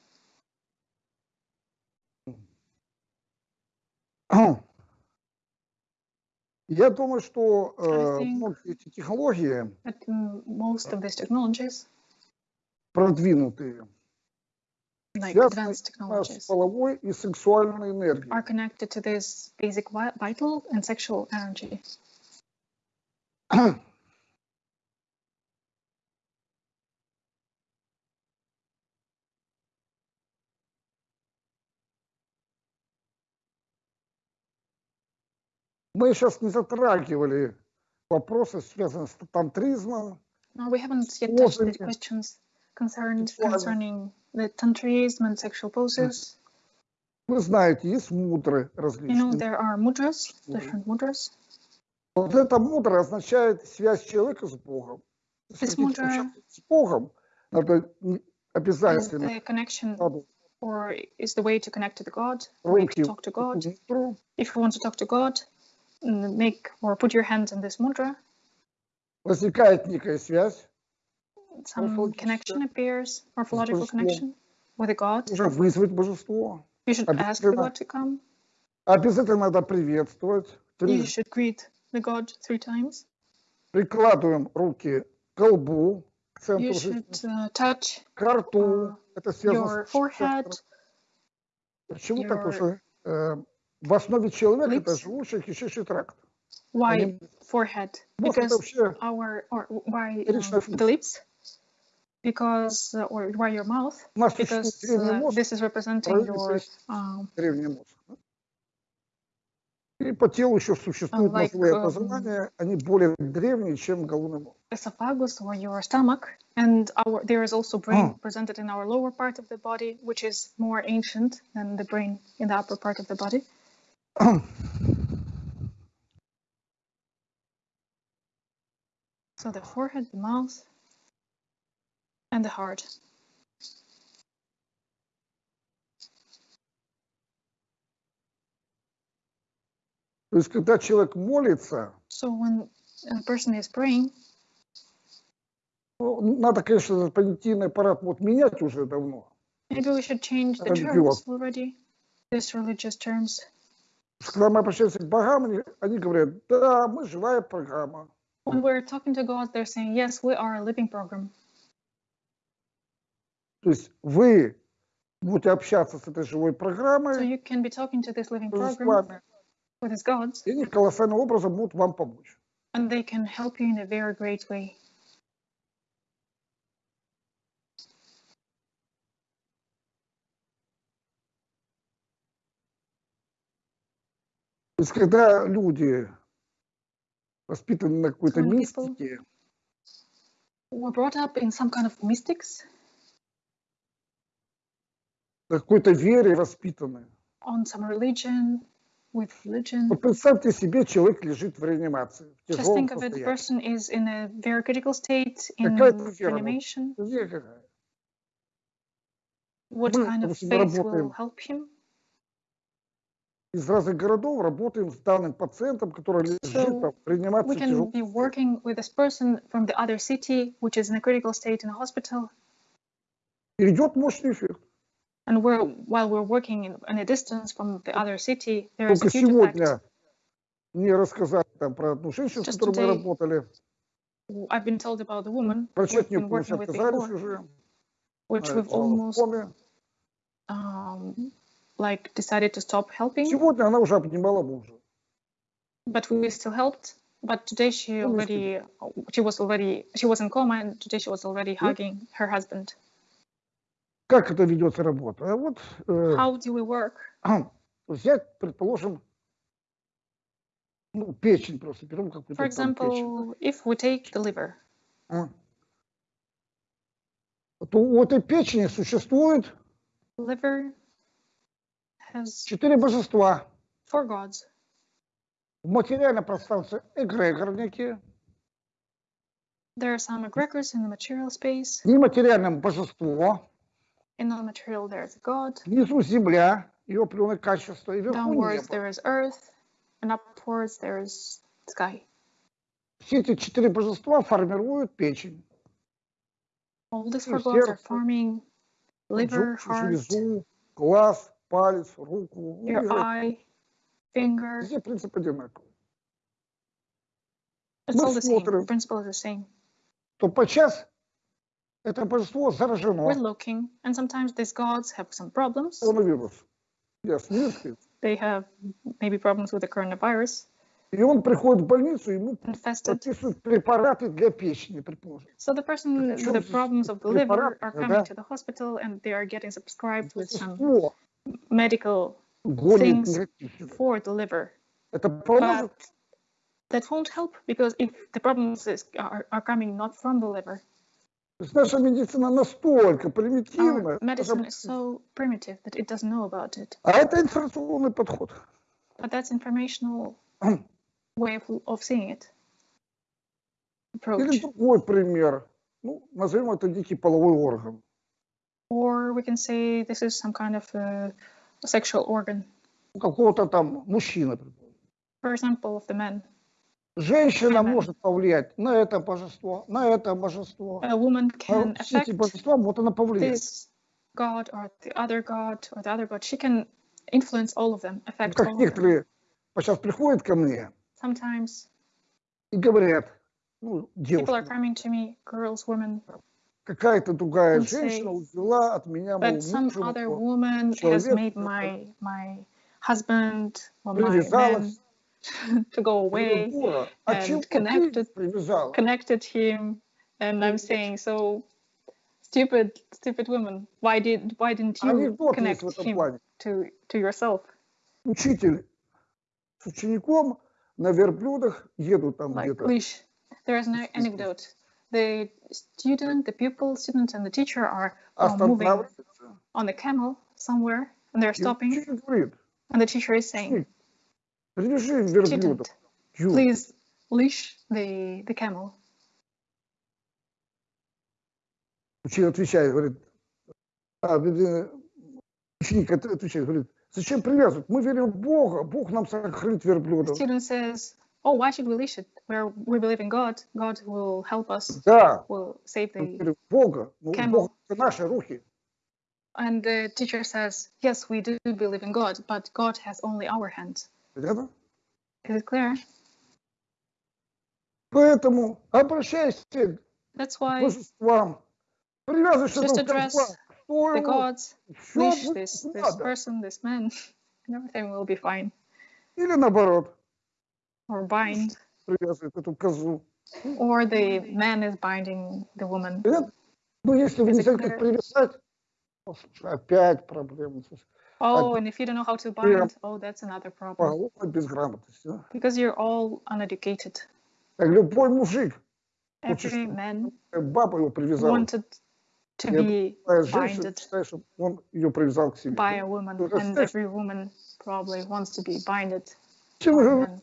Я думаю, что э, I think- многие эти технологии But mm, most of these technologies, продвинутые, like связаны advanced с technologies, половой и сексуальной энергией. are connected to this basic vi- vital and sexual energy. Мы сейчас не затрагивали вопросы, связанные с тантризмом, No, we haven't yet touched the Wasn't- questions concerned Sexual- concerning the tantrism and sexual poses. Вы знаете, есть мудры You know, различные. there are mudras, Мудры. different mudras. Вот эта мудра означает связь человека с Богом. Если This хотите мудра общаться с Богом, надо не- Is обязательно the connection надо or is the way to connect to the God, way руки to talk to в God. эту мудру, If you want to talk to God, mm, make or put your hands in this mudra, возникает некая связь, some Morphological. connection appears, morphological божеством. connection with a God. нужно вызвать божество. You should ask the Обязательно. God to come. Обязательно надо приветствовать. You Три- should greet the God three times. Прикладываем руки к колбу, к центру You жизни, should uh, touch к рту. Это связано your с forehead, Почему так? Потому your что э, в основе человека это lips. желудочно-кишечный тракт. why Они- forehead? Мозг это Because вообще our or why Первичная um, the lips? Because uh, or why your mouth? у нас существует Because древний uh, мозг, this is representing правильно, your есть um, древний мозг. И по телу еще существуют like, мозговые um, образования, они более древние, чем головной мозг. esophagus or your stomach and our there is also brain Oh. presented in our lower part of the body which is more ancient than the brain in the upper part of the body so the forehead the mouth and the heart То есть, когда человек молится, so when a person is praying ну, надо, конечно, этот понятийный аппарат вот менять уже давно. maybe we should change the Religious. terms already these religious terms Потому что Когда мы обращаемся к богам, они, они говорят, да, мы живая программа. when we're talking to god they're saying yes we are a living program То есть вы будете общаться с этой живой so программой, you can be talking to this living с program вами, with his gods и они колоссальным образом будут вам помочь. and they can help you in a very great way. То есть, когда люди воспитаны на какой-то мистике, We're brought up in some kind of mystics, какой-то вере воспитаны. on some religion, with religion. Вот представьте себе, человек лежит в реанимации, в Just тяжелом think of it, the состоянии. person is in a very critical state, in Какая-то вера, какая? What Мы, kind of faith will работаем help him? Из разных городов работаем с данным пациентом, который лежит So, там, в We реанимации в can тяжелом be working with this person from the other city, which is in a critical state in a hospital, И идет мощный эффект. and we're while we're working in, in a distance from the other city, there is a Только huge effect. сегодня мне рассказали там про одну женщину, с Just которой мы today, работали. I've been told about the woman we've Врачи от нее been полностью working with отказались before, уже. which Она we've лежала в almost коме. um, like decided to stop helping, Сегодня она уже обнимала мужа. but we still helped. But today she Ну, already, she was already, she was in coma, and today she was already hugging her husband. Как это ведется работа? А вот э, How do we work? взять, предположим, ну, печень просто, берем какую-то For там печень. example, if we take the liver, а, То у этой печени существует liver has Четыре божества. four gods. В материальном пространстве эгрегор некие. There are some egregors in the material space. В нематериальном божество. In non-material, there is a god. Внизу земля, ее определенное качество. И вверху Downwards, небо. there is earth, and upwards, there is sky. Все эти четыре божества формируют печень. All these Ну, four gods are сердце, forming liver, желчь, heart, железу, глаз, палец, руку. Ну, your и eye, finger. Везде принцип одинаковый. It's Мы all the same. The смотрим. principle is the same. То подчас это божество заражено We're looking, and sometimes these gods have some problems. коронавирус. Ясно, нет? They have maybe problems with the coronavirus, И он приходит в больницу, ему infested. прописывают препараты для печени, предположим. So the person with Причем the здесь problems of the liver препарат, are да? coming to the hospital and they are getting subscribed with some Божество medical гонит things негатив. for the liver. Это But поможет? that won't help because if the problems is, are, are coming not from the liver, То есть наша медицина настолько примитивна. medicine даже- is so primitive that it doesn't know about it. А это информационный подход. But that's informational way of, of seeing it. Или Approach. другой пример. Ну, назовем это дикий половой орган. Or we can say this is some kind of a, sexual organ, У какого-то там мужчины. for example, of the man. Женщина может повлиять на это божество, на это божество. A woman А can все эти affect божества, вот она повлияет. this god or the other god or the other god. She can influence all of them, Вот affect как of them. некоторые сейчас приходят ко мне Sometimes и говорят, ну, people are девушка, coming to me, girls, women, какая-то другая and say женщина взяла от меня, that some мужа other моего, woman has made который my my husband or my man привязалась. to go Я говорю, away, «Дура, а and чего ты connected- привязала? connected him, and I'm saying so. Stupid, stupid woman. Why did why didn't you Анекдот connect есть в этом him плане. to to yourself? Учитель с учеником на верблюдах едут там like где-то. leash. There is no anecdote. The student, the pupil, student, and the teacher are uh, moving Останавливается. on a camel somewhere, and they're И stopping, учитель говорит, and the teacher is saying, привяжи верблюдов. "Student, Ю, please leash the the camel." Учитель отвечает, говорит, а, э, ученик от- отвечает, говорит, зачем привязывать? Мы верим в Бога, Бог нам сохранит The верблюдов. student says, "Oh, why should we leash it? Where we believe in God. God will help us. Да, Will save мы the." верим в Бога, но Camel. Бог это наши руки. And the teacher says, "Yes, we do believe in God, but God has only our hands." Понятно? Is it clear? Поэтому обращайся к That's why божествам. Привязываешься just к address божествам. Что the его? gods Всё leash будет this как this надо. person, this man, and everything will be fine. Или наоборот, Or bind, привязывает эту козу. or the man is binding the woman. Понятно? Ну, если вы Is не it знаете, как clear? привязать, о, слушай, опять проблемы. слушай. Oh, and if you don't know how to bind, oh, that's another problem. Полная безграмотность. да. Because you're all uneducated. Как любой мужик, Every man э, баба его привязала. wanted to Я be Твоя женщина binded считает, что он ее привязал к себе. by a woman, Ну, and расскажи. every woman probably wants to be binded Чем by вы a говорите? man.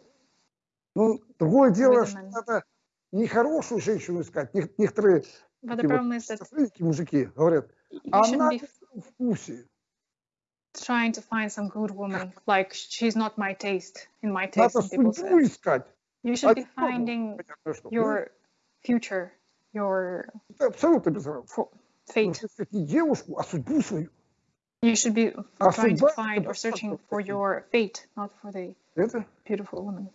Ну, другое дело, With что women. надо нехорошую женщину искать. Нек- Некоторые But the такие problem вот is that шизофреники мужики говорят, you она shouldn't не be в твоем вкусе. trying to find some good woman. Like she's not my taste, in my taste. Надо Some people судьбу say. искать. You А should be не пробовать. finding Понятно, что. your future, your Ну, это абсолютно без разницы. fo- Нужно fate. искать не девушку, а судьбу свою. You should be А trying to судьба find это or searching просто for такие. your fate, not for the Это? beautiful woman.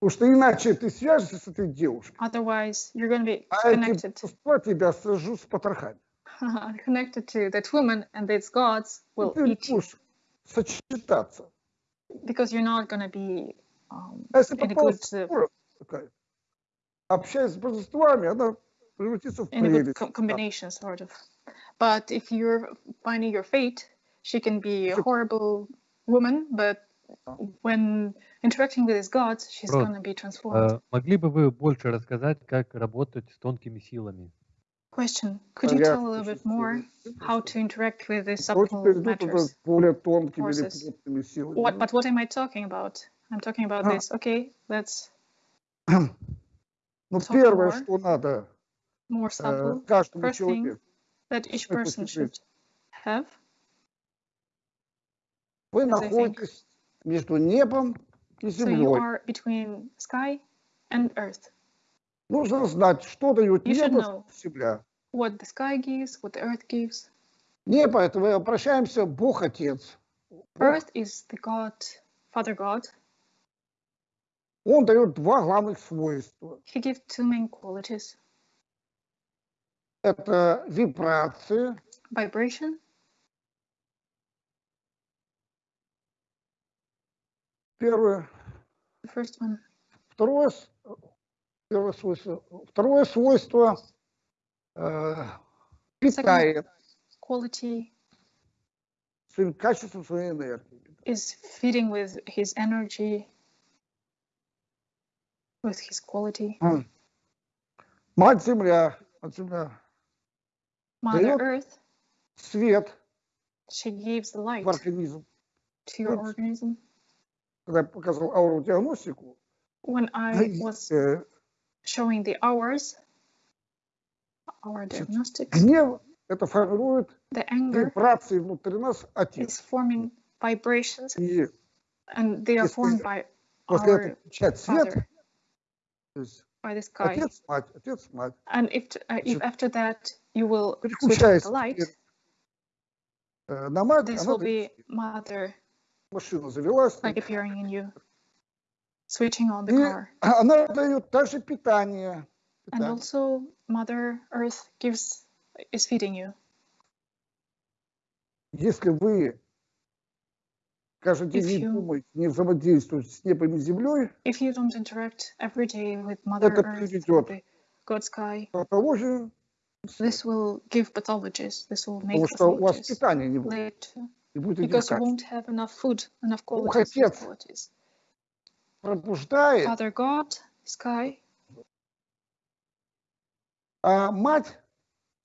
Потому что иначе ты свяжешься с этой девушкой, Otherwise, you're going to be а эти connected, божества тебя сожрут с потрохами. connected to that woman, and these gods И will ты не eat you будешь сочетаться. because you're not going to be um, А если in a попала good uh, дура такая, общаясь с божествами, она превратится в in a good прелесть. com- combination, sort of. But if you're finding your fate, she can be a Sure. horrible woman, but when interacting with these gods, she's Род, going to be transformed. Э, Могли бы вы больше рассказать, как работать с тонкими силами? Question: Could you tell a little bit more how to interact with the Вот subtle теперь идут уже matters? с более тонкими или forces. плотными силами. What? But what am I talking about? I'm talking about Ah. this. Okay, that's Ну, talk первое, more. что надо more э, subtle каждому First thing, человеку, that each это person секрет. should have. вы as I think. находитесь между небом и So you землей. are between sky and earth. Нужно знать, что дает should небо, что земля. What the sky gives, what the earth gives. Небо, это мы обращаемся Бог Отец. Earth is the God, Father God. Он дает два главных свойства. He gives two main qualities: Это вибрации, vibration, первое. the first one, Второе, первое свойство. Второе свойство э, питает quality своим качеством своей энергии. is feeding with his energy, with his quality. М. Мать Земля, мать Земля, Mother Earth, свет she gives the light в организм. to your organism. Когда я показывал ауродиагностику, When I was э, showing the hours, aura diagnostics. Гнев – это формирует the anger вибрации внутри нас отец. Is forming vibrations, и and they are formed by после этого свет, то by the sky. Отец, мать, отец, мать. And if, uh, if after that you will switch on the light, э, на мать, this will be mother машина завелась, like appearing in you. Switching on the и car. она дает также питание. And питание. also Mother Earth gives is feeding you. Если вы каждый день If не you- думаете, не взаимодействуете с небом и землей, If you don't interact every day with Mother Это приведет God Sky, патологию, this will give pathologies. This will make потому что у вас питания не будет, later не будет because you won't have enough food, enough good Отец qualities. Пробуждает, Father God, Sky, а мать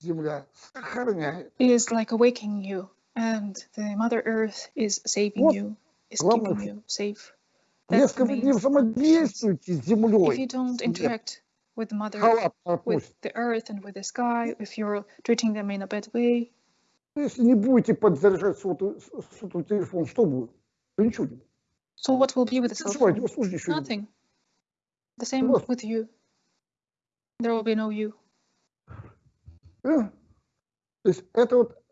земля сохраняет. is like awakening you, and the Mother Earth is saving Вот you, is главное, keeping you safe. That's Если the вы не взаимодействуете с If землей, you don't interact with Mother, халат with the Earth and with the sky, if you're treating them in a bad way, если не будете подзаряжать сотовый, сотовый телефон, что будет? Да ничего не будет. so what will be with the cell Переживайте, phone? у вас тоже ничего не будет. Nothing. The same Просто. with you. There will be no you. Э? То есть это вот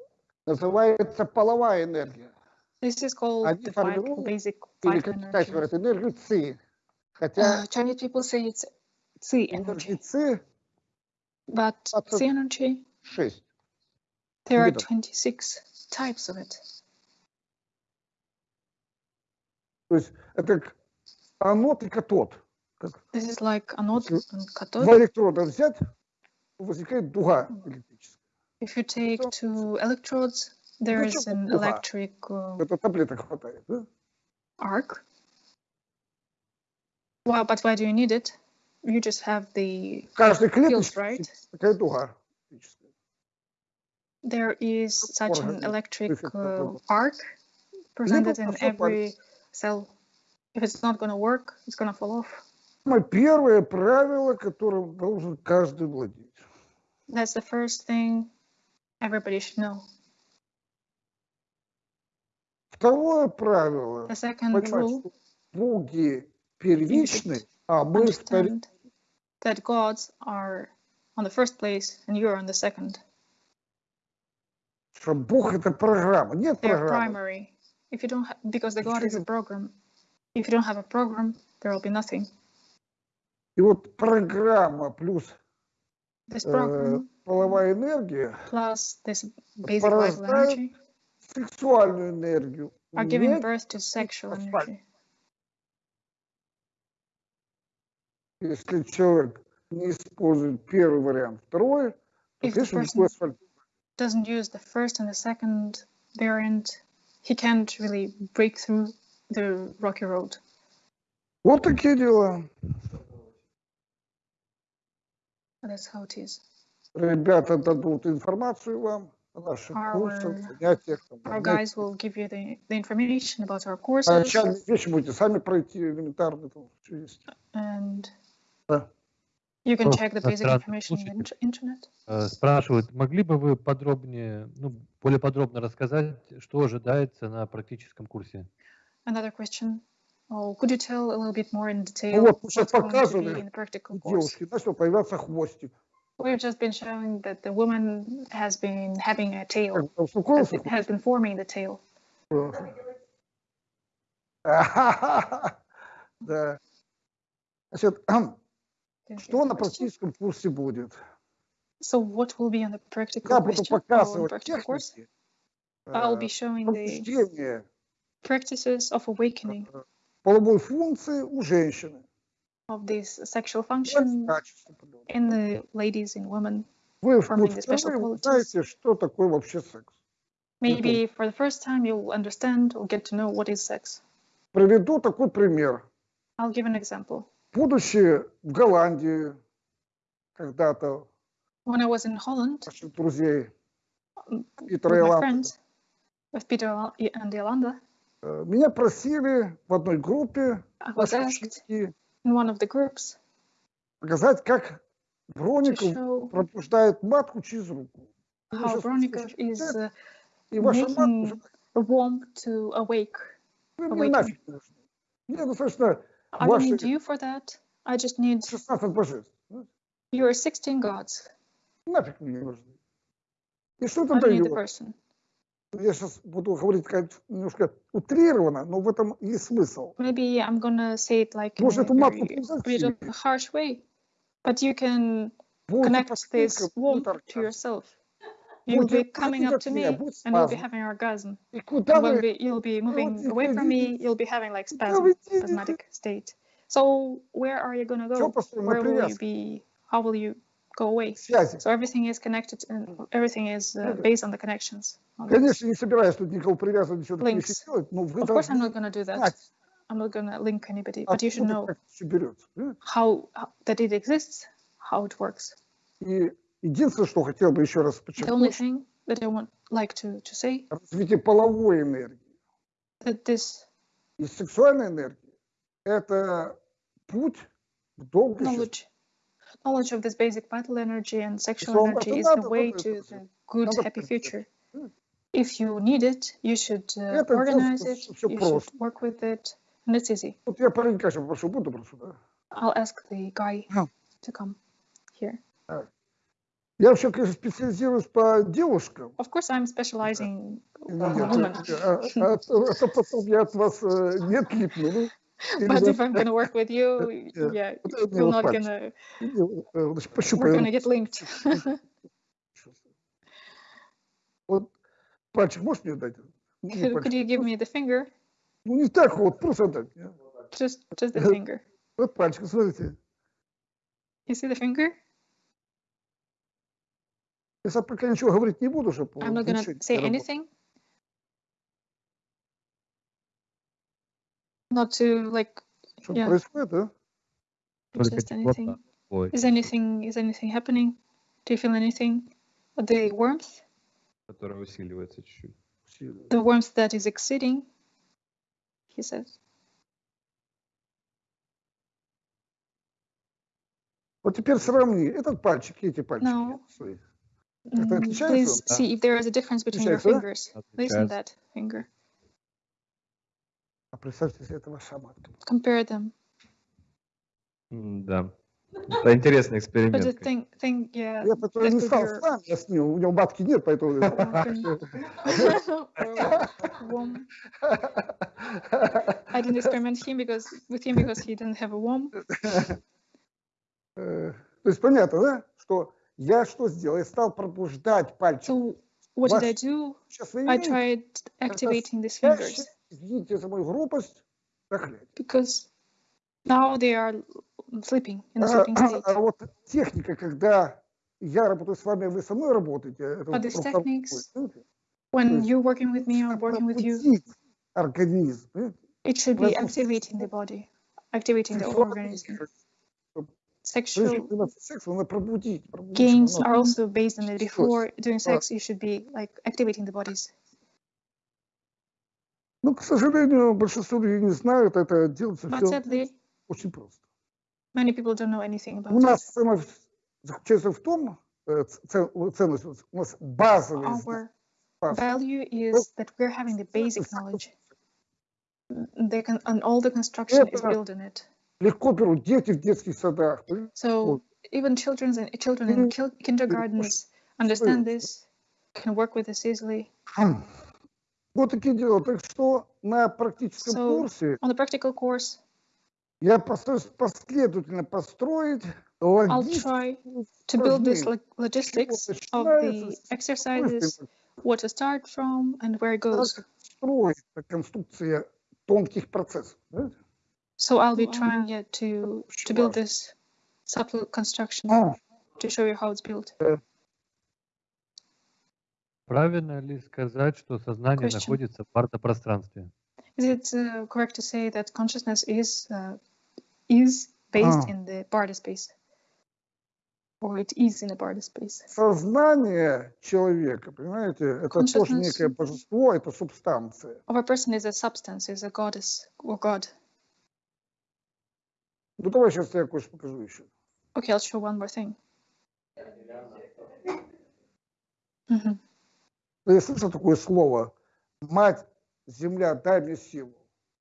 называется половая энергия. This is called Они the vital, формируют, basic Или, vital как китайцы energy. говорят, энергию ЦИ. Хотя Uh, Chinese people say it's Qi энергии energy, ЦИ but That's Qi energy, 6. there are видов. 26 types of it. То есть это как анод и катод. Как This is like anode Если and cathode. два электрода взять, возникает дуга электрическая. If you take So- two electrodes, there is зачем an дуга? electric uh, Это таблеток хватает. Да? arc. Well, but why do you need it? You just have the В каждой pills, клеточке right? такая дуга электрическая. There is such an Орган, electric if it's not uh, working. arc presented in всё every cell. If it's not going to work, it's going to fall off. Самое первое правило, которым должен каждый владеть. That's the first thing everybody should know. Второе правило. The second Понимать, rule, что боги первичны, а мы вторичны. that gods are on the first place and you're on the second. Что Бог это программа. Нет They're программы. primary. If you don't, ha- because the God is a Ничего program. If you don't have a program, there will be nothing. И вот программа плюс This э, program половая энергия, plus this basic vital порождает energy сексуальную энергию. are giving Не birth to sexual асфальт. energy. если человек не использует первый вариант, второй, то, If the конечно, person никакой асфальт. doesn't use the first and the second variant, he can't really break through the rocky road. Вот такие дела. That's how it is. Ребята дадут информацию вам о наших курсах, Our- занятиях. там, Our занятиях. guys will give you the, the information about our А courses Начальные вещи будете сами пройти, элементарно там всё есть. and Да. You can check the basic information on the internet. Э, Спрашивают, могли бы вы подробнее, ну, более подробно рассказать, что ожидается на практическом курсе? Another question. Oh, could you tell a little bit more in detail вот what's going to be in the practical course? девушки начал появляться хвостик. We've just been showing that the woman has been having a tail, has been, has been forming the tail. Да. Значит, что на практическом курсе будет? So what will be on the practical Я буду? Oh, показывать техники I'll э, be showing the practices of awakening э, половой функции у женщины. of this sexual function in the ladies and women. Вы впервые узнаете, что такое вообще секс. Maybe for the first time you'll understand or get to know what is sex. Приведу такой пример. I'll give an example. Будучи в Голландии когда-то, When I was in Holland наших друзей with my friends, with Peter and Yolanda, э, меня просили в одной группе I was asked in one of the groups показать, как show пробуждает матку через руку. How послушайте, is uh, и ваша матка making a womb to awake. мне awaken. нафиг не нужны. Мне достаточно I don't Ваши- need you for that. I just need 16 божеств. Ну, your 16 gods. Нафиг мне не нужны. И что это I don't need the дает? person. Я сейчас буду говорить как немножко утрированно, но в этом есть смысл. Maybe I'm gonna say it like in Может, a эту матку very, a bit of пользоваться? a harsh way, but you can Будете connect постелька, this будет womb to оргазм. yourself. You'll be Будете coming хотеть up от to меня, me, будет and you'll be спазм. having orgasm. И куда And when вы, we, you'll be moving вот away from me, идите? you'll be having like куда spasm, вы идете? spasmodic state. So where are you gonna Все go? построено Where на will you привязке, be? How will you go away? связи. So everything is connected, and everything is uh, Okay. based on the connections. on this. Конечно, не собираюсь тут никого привязывать, ничего такого Links. делать, но вы Of course, I'm должны not gonna do that. знать, I'm not gonna link anybody, but you should откуда know как все берется. понимаете? how, how that it exists, how it works. И Единственное, что хотел бы еще раз подчеркнуть, like to to say развитие половой энергии that this и сексуальной энергии – это путь к долгой knowledge knowledge of this basic vital energy and sexual energy is the way to the good happy future if you need it you should uh, organize it you should work with it and it's easy i'll ask the guy А. to come here Я вообще, конечно, специализируюсь по девушкам. of course i'm specializing women а, а- а то потом я от вас э, не отлипну. Ну, but if i'm gonna work with you Yeah. мне you're not gonna Или, э, we're пощупай. gonna get linked Вот пальчик можешь мне дать? Ну, could, you give me the finger Ну, не так вот, просто так. just just the finger Вот пальчик, смотрите. you see the finger Я пока ничего говорить не буду, чтобы i'm not gonna ничего не say anything not to like Что yeah. происходит, да? Just anything is anything is anything happening do you feel anything the warmth которая усиливается чуть-чуть. The warmth that is exceeding he says Вот теперь сравни этот пальчик и эти пальчики No. свои. Mm, отличается please он? see if there is a difference between your Отличается, да? fingers listen Отличается. that finger А представьте себе, это ваша матка. compare them М, Да. Это интересный but эксперимент. the thing thing yeah Я поэтому that не could стал be с нами, я с ним, у него матки нет, поэтому... or womb I didn't experiment him because with him because he didn't have a womb Э, То есть понятно, да, что я что сделал? Я стал пробуждать пальчик. so what did I do I tried activating these fingers извините за мою грубость, because now they are sleeping in the А, sleeping state. а вот техника, когда я работаю с вами, а вы со мной работаете, But these techniques-? When you're working with me or Нужно working with you, организм. it should be activating the body, activating the organism, sexual заниматься сексом, надо пробудить. пробудить gains чтобы are оно- also based on it. Yes. Before doing Right. sex, you should be like activating the bodies. Ну, к сожалению, большинство людей не знают, это делается But все sadly, очень просто. many people don't know anything У about it. нас ценность заключается в том, э, ц- ц- ценность у нас базовые знания. Our value is that we're having the basic knowledge. They can, and all the construction is Это- built on it. Легко берут дети в детских садах. So even children's and children in kil- kindergartens understand this, can work with this easily. Вот такие дела. Так что на практическом So- курсе On the practical course, я постараюсь последовательно построить I'll try to build this logistics of the exercises, what to start from, and where it goes. конструкция тонких процессов. знаете? So I'll be Wow. trying yet to to Очень build важно. this subtle construction А, to show you how it's built. Правильно ли сказать, что сознание Question. находится в партопространстве? Is it uh, correct to say that consciousness is uh, is based Ah. in the Barda space, or it is in the Barda space? Сознание человека, понимаете, это тоже Consciousness. некое божество, это субстанция. Of a person is a substance, is a goddess or god. Ну давай сейчас я кое-что покажу еще. Okay, I'll show one more thing. Mhm. Я слышал такое слово «Мать, земля, дай мне силу».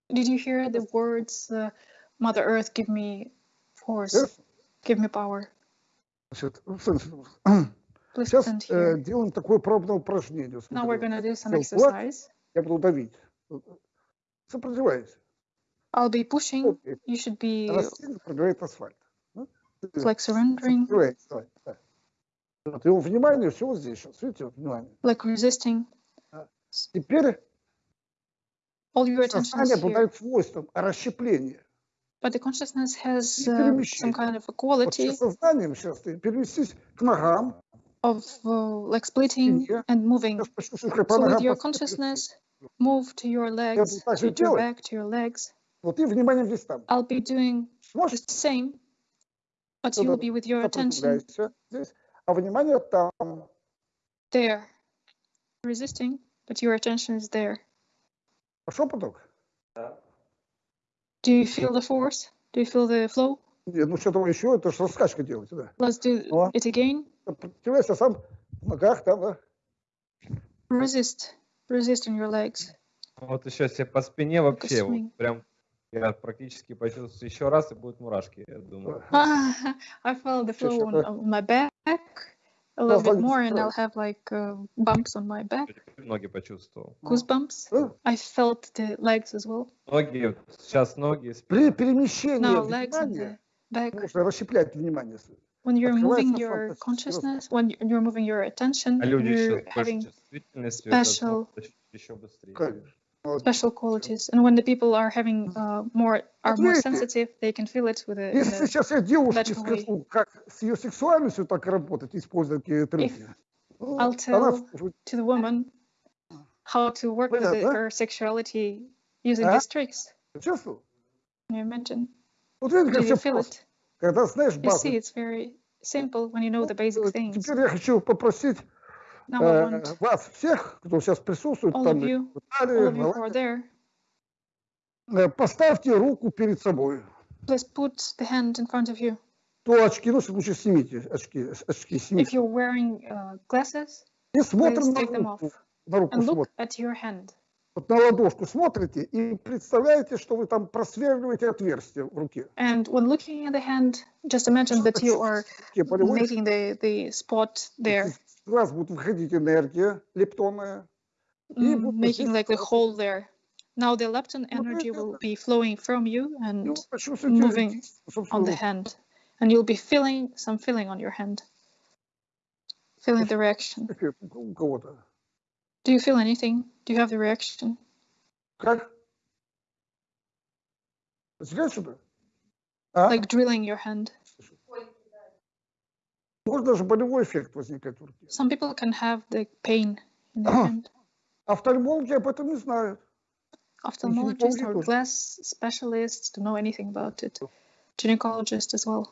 Did you hear the words, uh, "Mother Earth, give me force, Yes? give me power"? Значит, ну, Please Сейчас э, делаем такое пробное упражнение. Now we're gonna do some exercise. Я буду давить. Сопротивляйся. I'll be pushing. Вот, и You should be Она сильно пробивает асфальт. Ну, ты like surrendering, сопротивляйся, давай, да. Вот, его внимание все вот здесь сейчас. Видите, вот внимание. like resisting. Теперь All your attention сознание is here. обладает свойством расщепления. But the consciousness has И uh, перемещение. some kind of a Вот quality сейчас сознанием сейчас ты переместись к ногам. of uh, like splitting Спине. and moving. Сейчас почувствуешь, как по So with ногам your пошли consciousness, move to your legs, буду так to же your делать. back, to your legs. Вот и внимание здесь там. I'll be doing Сможешь? the same, but Ну you will да, be with your attention здесь. А внимание там. there, resisting, but your attention is there. Пошел поток? Do you feel the force? Do you feel the flow? Нет, ну что-то еще, это что раскачка делаете, да. Let's do О. it again. Сопротивляйся сам в ногах там, да. Resist, resist in your legs. Вот еще себе по спине вообще вот прям я практически почувствую еще раз и будут мурашки, я думаю. I felt the flow on, on my back a little bit more, and. I'll have like uh, bumps on my back, Ноги почувствовал. goosebumps. I felt the legs as well. Ноги, сейчас ноги, перемещении Now legs and внимания the back. нужно расщеплять внимание. When you're moving your consciousness, when you- you're moving your attention, А люди you're having special- еще быстрее. Конечно. Вот. special qualities. And when the people are having uh, more are more видите, sensitive, they can feel it with a, in Если a сейчас я девушке that way. скажу, как с ее сексуальностью так работать, используя такие трюки, ну, I'll она tell уже to the woman how to work with Понятно. the, her sexuality using А? these tricks. чувствовал. Can you imagine? Вот видите, Do как you все feel просто. it? Когда знаешь You базу. see, it's very simple when you know the basic Э, things. Теперь я хочу попросить Now I э, вас всех, кто сейчас присутствует, all там you, Италии, э, поставьте руку перед собой. please put the hand in front of you. То очки, ну, в случае снимите очки, очки If снимите. you're wearing uh, glasses, И смотрим на руку. На руку and look at your hand. Вот на ладошку смотрите и представляете, что вы там просверливаете отверстие в руке. And when looking at the hand, just imagine that you are making the, the spot there, в вас будет выходить энергия лептонная. И mm, вот making здесь like the вот- hole there. Now the lepton energy will be flowing from you И and вы почувствуете moving on собственную the руку. hand, and you'll be feeling some feeling on your hand, feeling the reaction. Эффект у кого-то. Do you feel anything? Do you have the reaction? Как? Взгляд сюда. А? Like drilling your hand. Может даже болевой эффект возникать в руке. Some people can have the pain in their hand. Офтальмологи об этом не знают. Ophthalmologists or glass specialists don't know anything about it. Gynecologists as well.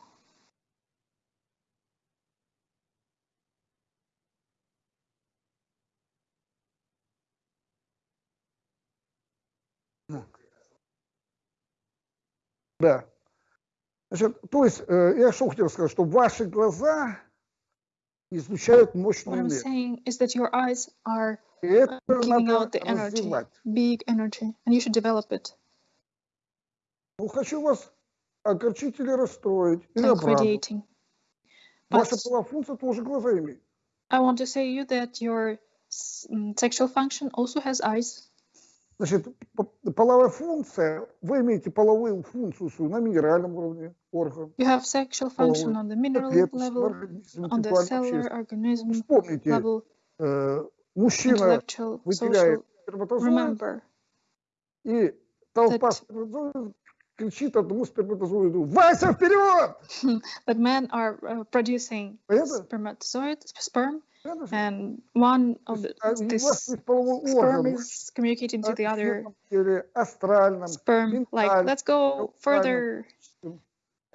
Да. Значит, то есть, э, я что хотел сказать, что ваши глаза излучают What мощную I'm энергию. saying is that your eyes are И это giving надо out the energy, развивать. big energy, and you should develop it. Ну, хочу вас огорчить или расстроить, или like обрадовать. radiating. But Ваша половая функция тоже глаза имеет. I want to say you that your s- mm, sexual function also has eyes. Значит, половая функция, вы имеете половую функцию свою на минеральном уровне орган, You have sexual function on the mineral клеточном level, организме, on the интеллектуальном, cellular organism Вспомните, level, э, мужчина выделяет сперматозоид, Remember и толпа that- кричит одному сперматозоиду «Вася, вперед!» that men are uh, producing Понятно? spermatozoid, sperm? and one То of есть, the, а, У вас this есть половой sperm орган, is communicating to а, the other в теле, астральном, sperm. Like, ментальном, let's go интеллектуальном, further. физическом.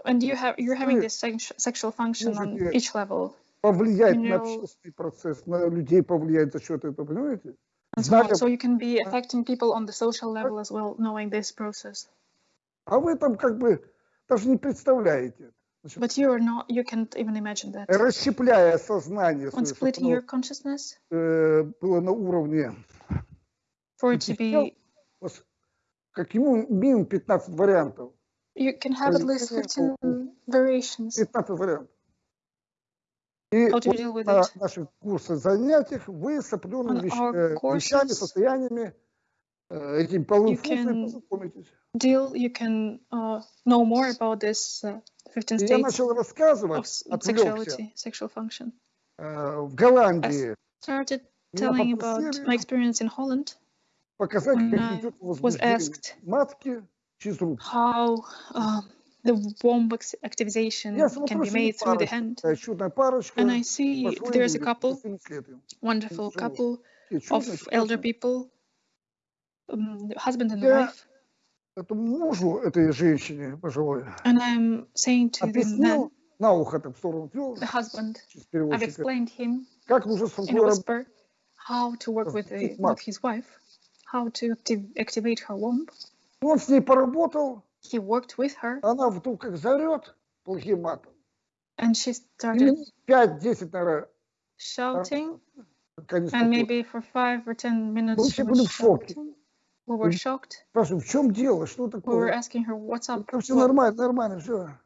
And you have you're having Вы this sex- sexual function on можете each level. повлиять на Mineral- общественный процесс, на людей повлиять за счет этого, понимаете? and so on. Зная- So you can be affecting people on the social level as well, knowing this process. А вы там как бы даже не представляете. Значит, But you are not. You can't even imagine that. расщепляя сознание On свое, чтобы splitting оно, your consciousness э, было на уровне, for it to be, вот, как ему минимум 15 вариантов. you can have at least 15 variations 15 вариантов. И how to вот deal with на it. наших курсах, занятиях вы с определенными On вещ- our э, вещами, courses, состояниями, э, этими половыми you функциями can познакомитесь. Deal. You can uh, know more about this uh, 15 И я states начал of рассказывать, s- отвлекся, sexuality, sexual function. э, в Голландии. Started Меня telling about my попросили experience in Holland показать, when как I идет was возбуждение asked матки через руку. how um, the womb ex- activation Я can смотрю, be что made through the парочка, hand. такая чудная парочка, And I see пошло there's a люди, couple, шестым летом. wonderful живут. couple Такие of чудные, elder прекрасные. people, um, the husband and the Я wife. Этому мужу этой женщине пожилой And I'm saying to the man, объяснил, на ухо так в сторону вел, the husband, через I've переводчика, explained him как нужно с in a рукой работать. whisper how to work with, the, Запустить мат. with his wife, how to activ- activate her womb. Он с ней поработал, He worked with her, она вдруг как зарет плохим матом. and she И started минут 5-10, наверное, shouting. пока не And успокоилась. maybe for five or ten minutes Мы she все was были в шоке. shouting. We were Мгм. shocked. Спрашиваю, в чем дело, что We were такое? asking her, what's up? Это все What- нормально, нормально, все.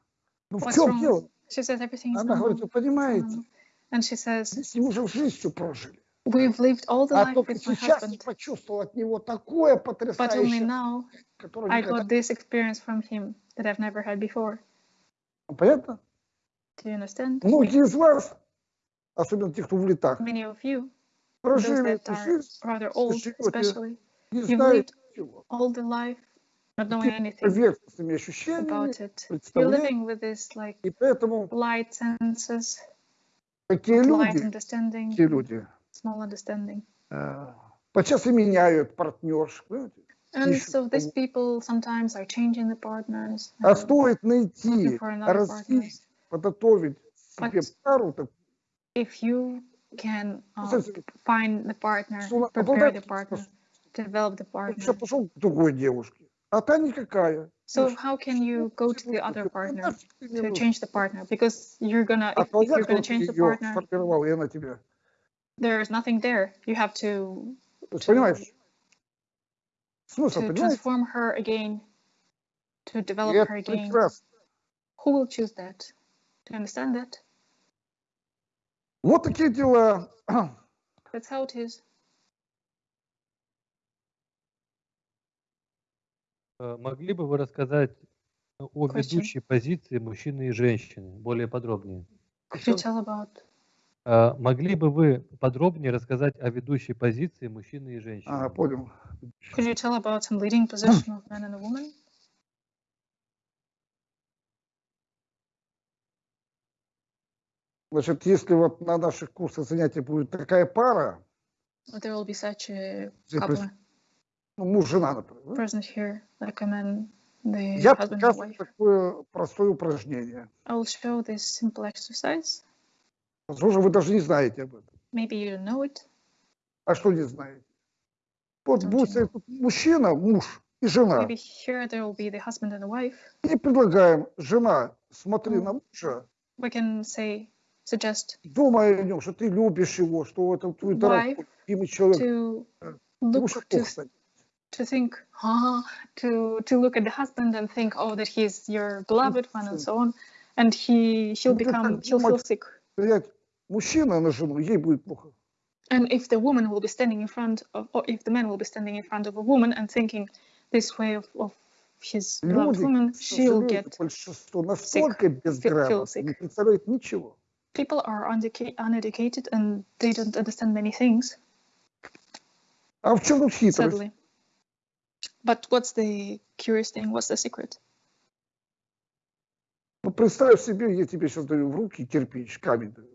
Ну в What's чем wrong? дело? She says everything is Она говорит, normal. вы понимаете, Um, And she says, мы с ним уже в жизнь все прожили. we've lived all the А life только with my сейчас я husband, почувствовал от него такое but only потрясающее, now которое I никогда... got this experience from him that I've never had before. Понятно? Do you understand? Многие из вас, особенно те, кто в летах, Many of you, those прожили that эту are жизнь, rather old, живете especially, не you've знаете lived ничего. all the life not knowing Какими-то anything поверхностными ощущениями, about it. You're представлениями. living with this like И поэтому light senses, такие light люди, understanding, такие люди, small understanding. э, подчас и меняют партнерш, понимаете? And Ищут so these кого- people sometimes are changing the partners, А and стоит looking найти, for another развить, partner. подготовить себе But- пару, так, If you can uh, Кстати, find the partner, что она prepare обладает the partner, способностью. develop the Он сейчас partner. пошел к другой девушке, а та никакая. So Ну, how can you go to the other partner нафиг ты мне to нужен? change the partner? Because you're gonna, А if, if твоя, you're кто gonna change the ее partner, сформировал, и она тебя. there's nothing there. You have to То есть, to- понимаешь? Смысл, to понимаете? transform her again, to И develop это her again. прекрасно. Who will choose that? Do you understand that? Вот такие дела. That's how it is. Могли бы вы рассказать о Question. ведущей позиции мужчины и женщины более подробнее? Could you tell about Э, Могли бы вы подробнее рассказать о ведущей позиции мужчины и женщины? А, понял. could you tell about some leading position of man and a woman? Значит, если вот на наших курсах занятий будет такая пара, There will be such a couple ну, муж, жена, например, present here, like a man, the я husband and показываю wife. такое простое упражнение. I will show this simple exercise. Возможно, вы даже не знаете об этом. Maybe you don't know it. А что не знаете? Вот Don't будет you тут мужчина, муж, и жена. Maybe here there will be the husband and the wife. И предлагаем, жена, смотри на мужа, We can say, suggest думай о нем, что ты любишь его, что это твой дорогой, человек. to будешь look to плохо станет. to think, ah, to to look at the husband and think, oh, that he's your beloved one and so on, and he he'll Ну, ты become так he'll feel думать. sick. Влиять мужчина на жену, ей будет плохо. And if the woman will be standing in front of, or if the man will be standing in front of a woman and thinking this way of, of his beloved Люди, woman, к she'll сожалению, get. большинство настолько feel безграмотно, не sick. представляет ничего. People are uneduca- uneducated and they don't understand many things, А в чем тут хитрость? sadly. But what's the curious thing? What's the secret? Ну, представь себе, я тебе сейчас даю в руки кирпич, камень. даю.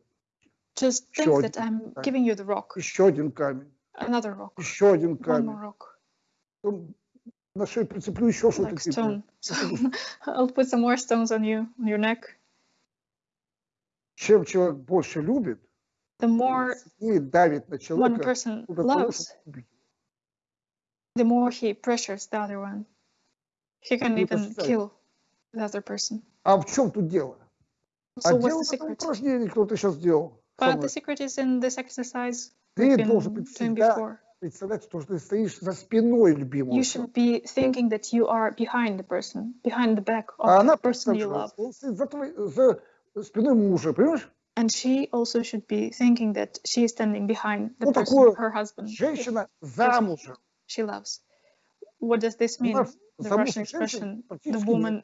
Just think Sure, that I'm right. giving you the rock, Еще один камень, another rock, еще один one камень. more rock, Потом на шею прицеплю еще что-то. like тебе. stone. So I'll put some more stones on you, on your neck. Чем человек больше любит, The more и давит на one человека, person для того, loves, чтобы убить. the more he pressures the other one. He can Ну, это even считай. kill the other person. А в чем тут дело? So а what's дело the в этом secret? упражнении, кто ты сейчас делал. со But мной. the secret is in this exercise Ты we've been должен быть doing всегда before. представлять, что ты стоишь за спиной любимого. You человека. should be thinking that you are behind the person, behind the back of А the она person you представляет, love. что он стоит за, твоей- за спиной мужа, понимаешь? And she also should be thinking that she is standing behind the Ну, person, такое her husband, Женщина замужем. she loves. What does this mean? The Russian expression, the woman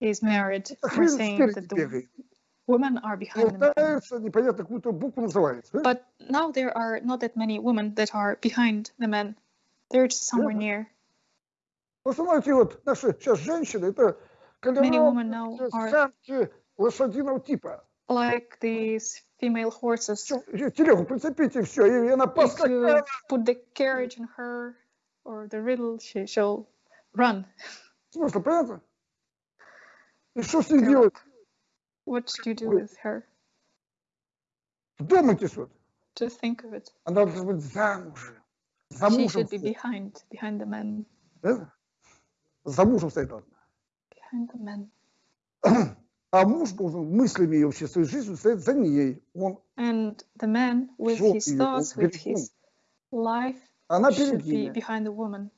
is married, we're saying that the women are behind the men. But now there are not that many women that are behind the men. They're just somewhere near. Many women now are like these female horses. If you put the carriage in her or the riddle, she shall run. Смысл, понятно? И что с ней Correct. делать? What should you do Ой. with her? Вдумайтесь вот. Just think of it. Она должна быть замужем. За She мужем should be стоять. behind, behind the man, да? За мужем стоять должна. behind the man. А муж должен мыслями и вообще своей жизнью стоять за ней. Он, And the man, with Жёг his её, thoughts, он with перед ним. his life, она should перед be ними. behind the woman.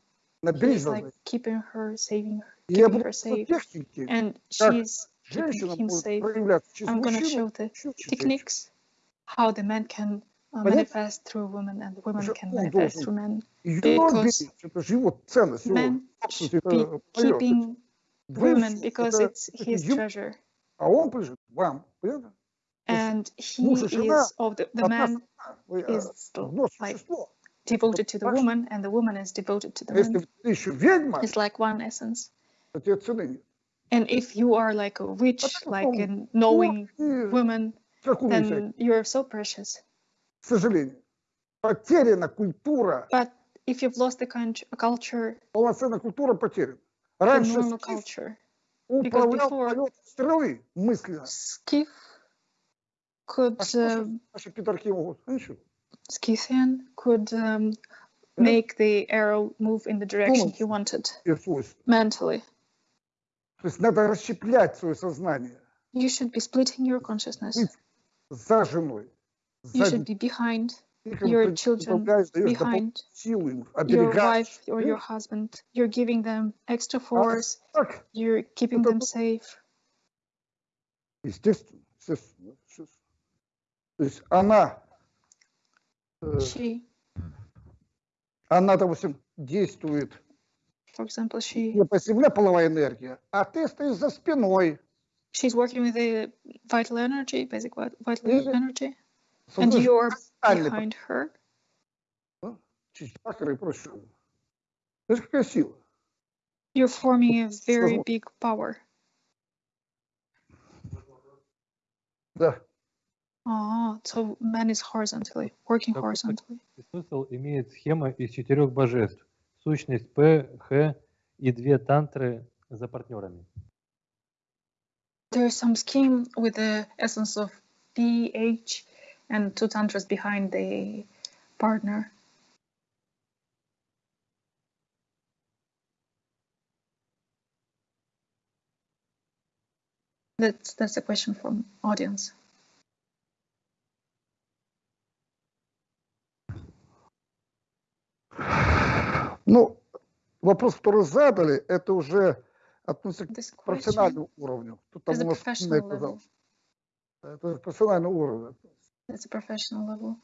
На He's берег like должна. keeping her, saving her, И я keeping буду her safe. техники, And как she's keeping женщина him будет safe. проявляться через I'm gonna мужчину. show the еще через techniques how the man can uh, Понятно? manifest through women and the women Уже can он manifest должен through men. Ее because беречь, это же его ценность, его Men собственность, should это be моё, keeping это women всё, because это- it's это his ему, treasure. А он прижит вам, понятно? And he муж и жена is, of the, the Одна man сторона, вы, is э, одно like существо. devoted to the ваш- woman and the woman is devoted to the А если man. ты еще ведьма, It's like one essence. то тебе цены нет. And if you are like a witch, Потому like что a knowing И woman, какую всякую, then you're so precious. к сожалению. Потеряна культура, But if you've lost the con- culture, полноценная культура потеряна. the Раньше normal скиф culture, управлял before- полет стрелы мысленно. Skif could, А что uh, же наши пидорки могут? Ну, ничего. Scythian could um, Да? make the arrow move in the direction he wanted И свойства. mentally. То есть надо расщеплять свое сознание You should be splitting your consciousness. Быть за женой. You За should be behind детьми, your ты children, управляешь, даешь дополнительную behind силу им, your оберегаешь. wife or your Видишь? husband. You're giving them extra А force. так, You're keeping Это them вот- safe. естественно, естественно, естественно. То есть она, э, She, она, допустим, действует for example, she не по земле половая энергия, а ты стоишь за спиной. she's working with the vital energy, basic vit- vital energy, and you're behind her. через чакры и прочее. Знаешь, какая сила? You're forming a very big power. Да. so man is horizontally, working horizontally. Смысл имеет схема из четырех божеств. Сущность П, Х и две тантры за партнерами. There is some scheme with the essence of P, H, and two tantras behind the partner. That's, that's a question from audience. Ну, вопрос, который задали, это уже относится к профессиональному уровню. Тут там level. оказался. Это профессиональный уровень. It's a professional level.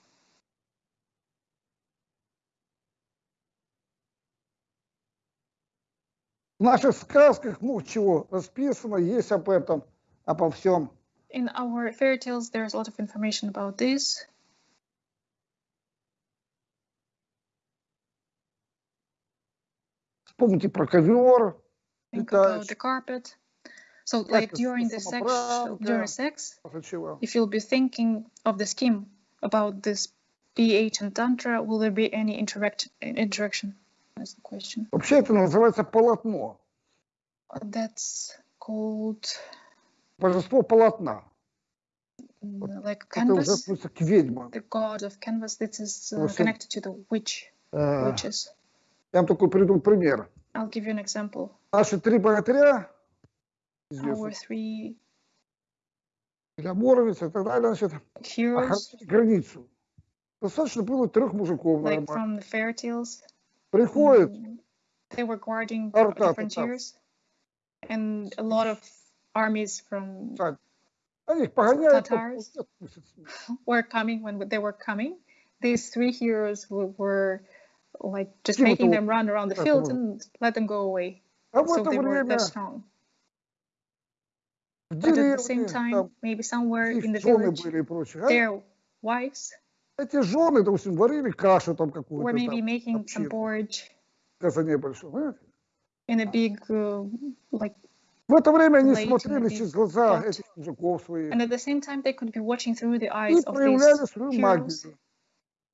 В наших сказках много чего расписано, есть об этом, обо всем. In our fairy tales, there's a lot of information about this. Вспомните про ковер, Think about летающий, the carpet. So, like Practice during the sex, самоправда. during sex, после чего. if you'll be thinking of the scheme about this BH and Tantra, will there be any interact interaction? That's the question. Вообще это называется полотно. That's called Божество полотна. mm, like Это уже canvas. относится к ведьмам. The god of canvas. This is uh, Also- connected to the witch, Э, witches. Я вам такой приведу пример. I'll give you an example. Наши три богатыря, Our известные, three для Боровиц и так далее, значит, heroes, охранять границу. Достаточно было трех мужиков like нормально. from the fairy tales, Приходит, mm, they were guarding Арта, the татар. frontiers, and a lot of armies from они их погоняют, Татарс. потом отпустят с ним. were coming when they were coming. These three heroes were, were like just Типа making того, them run around the как field его- and let them go away. А в So это they were время that strong. в But at the same деревне, time, там maybe somewhere in the их жены village, были и прочее. а their wives Эти жены, допустим, варили кашу там were какую-то maybe там, making some общину. porridge в казане большом. понимаете? in a big uh, like В это время они Late in смотрели the через глаза pot. этих мужиков своих and at the same time they could be watching through the и eyes of проявляли these свою heroes магию.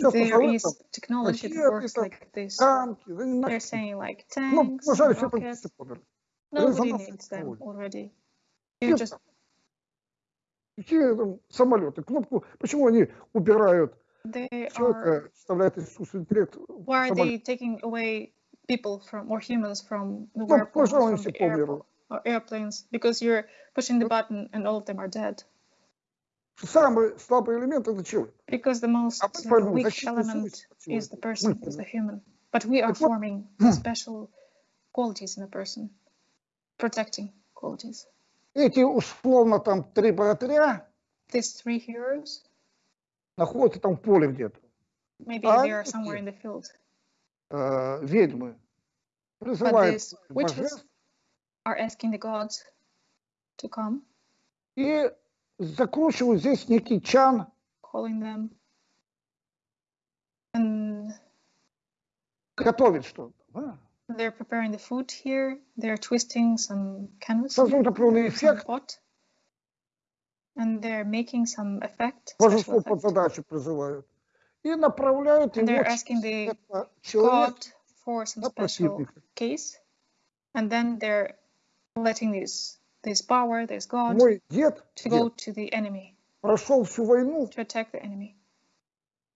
Сейчас there посмотрим, is там technology that ракеты, works там, like this танки, да не they're нафиг. saying like Ну, tanks нажали, все rockets там померли. nobody резонансные needs them технологии. already Нет you just там. Какие там самолеты? Кнопку, почему они убирают they are человека, вставляют искусственный интеллект в why are самолет? they taking away people from or humans from the Ну, workforce пожалуй, from все the air, померли. or airplanes because you're pushing the button and all of them are dead Самый слабый элемент это человек. because the most А uh, формируем weak element is the person is the human but we are forming special qualities in a person protecting qualities Эти условно там три богатыря these three heroes находятся там в поле где-то. maybe А they are somewhere in the field э, ведьмы, призывают божеств are asking the gods to come и закручивают здесь некий чан, calling them and готовить что-то. да. they're preparing the food here they're twisting some canvas Создают определенный эффект, pot and they're making some effect божество под effect. задачу призывают. И направляют And его asking the человека god for some на special противника. case and then they're letting this this power this god Мой дед, to go дед to the enemy прошел всю войну to attack the enemy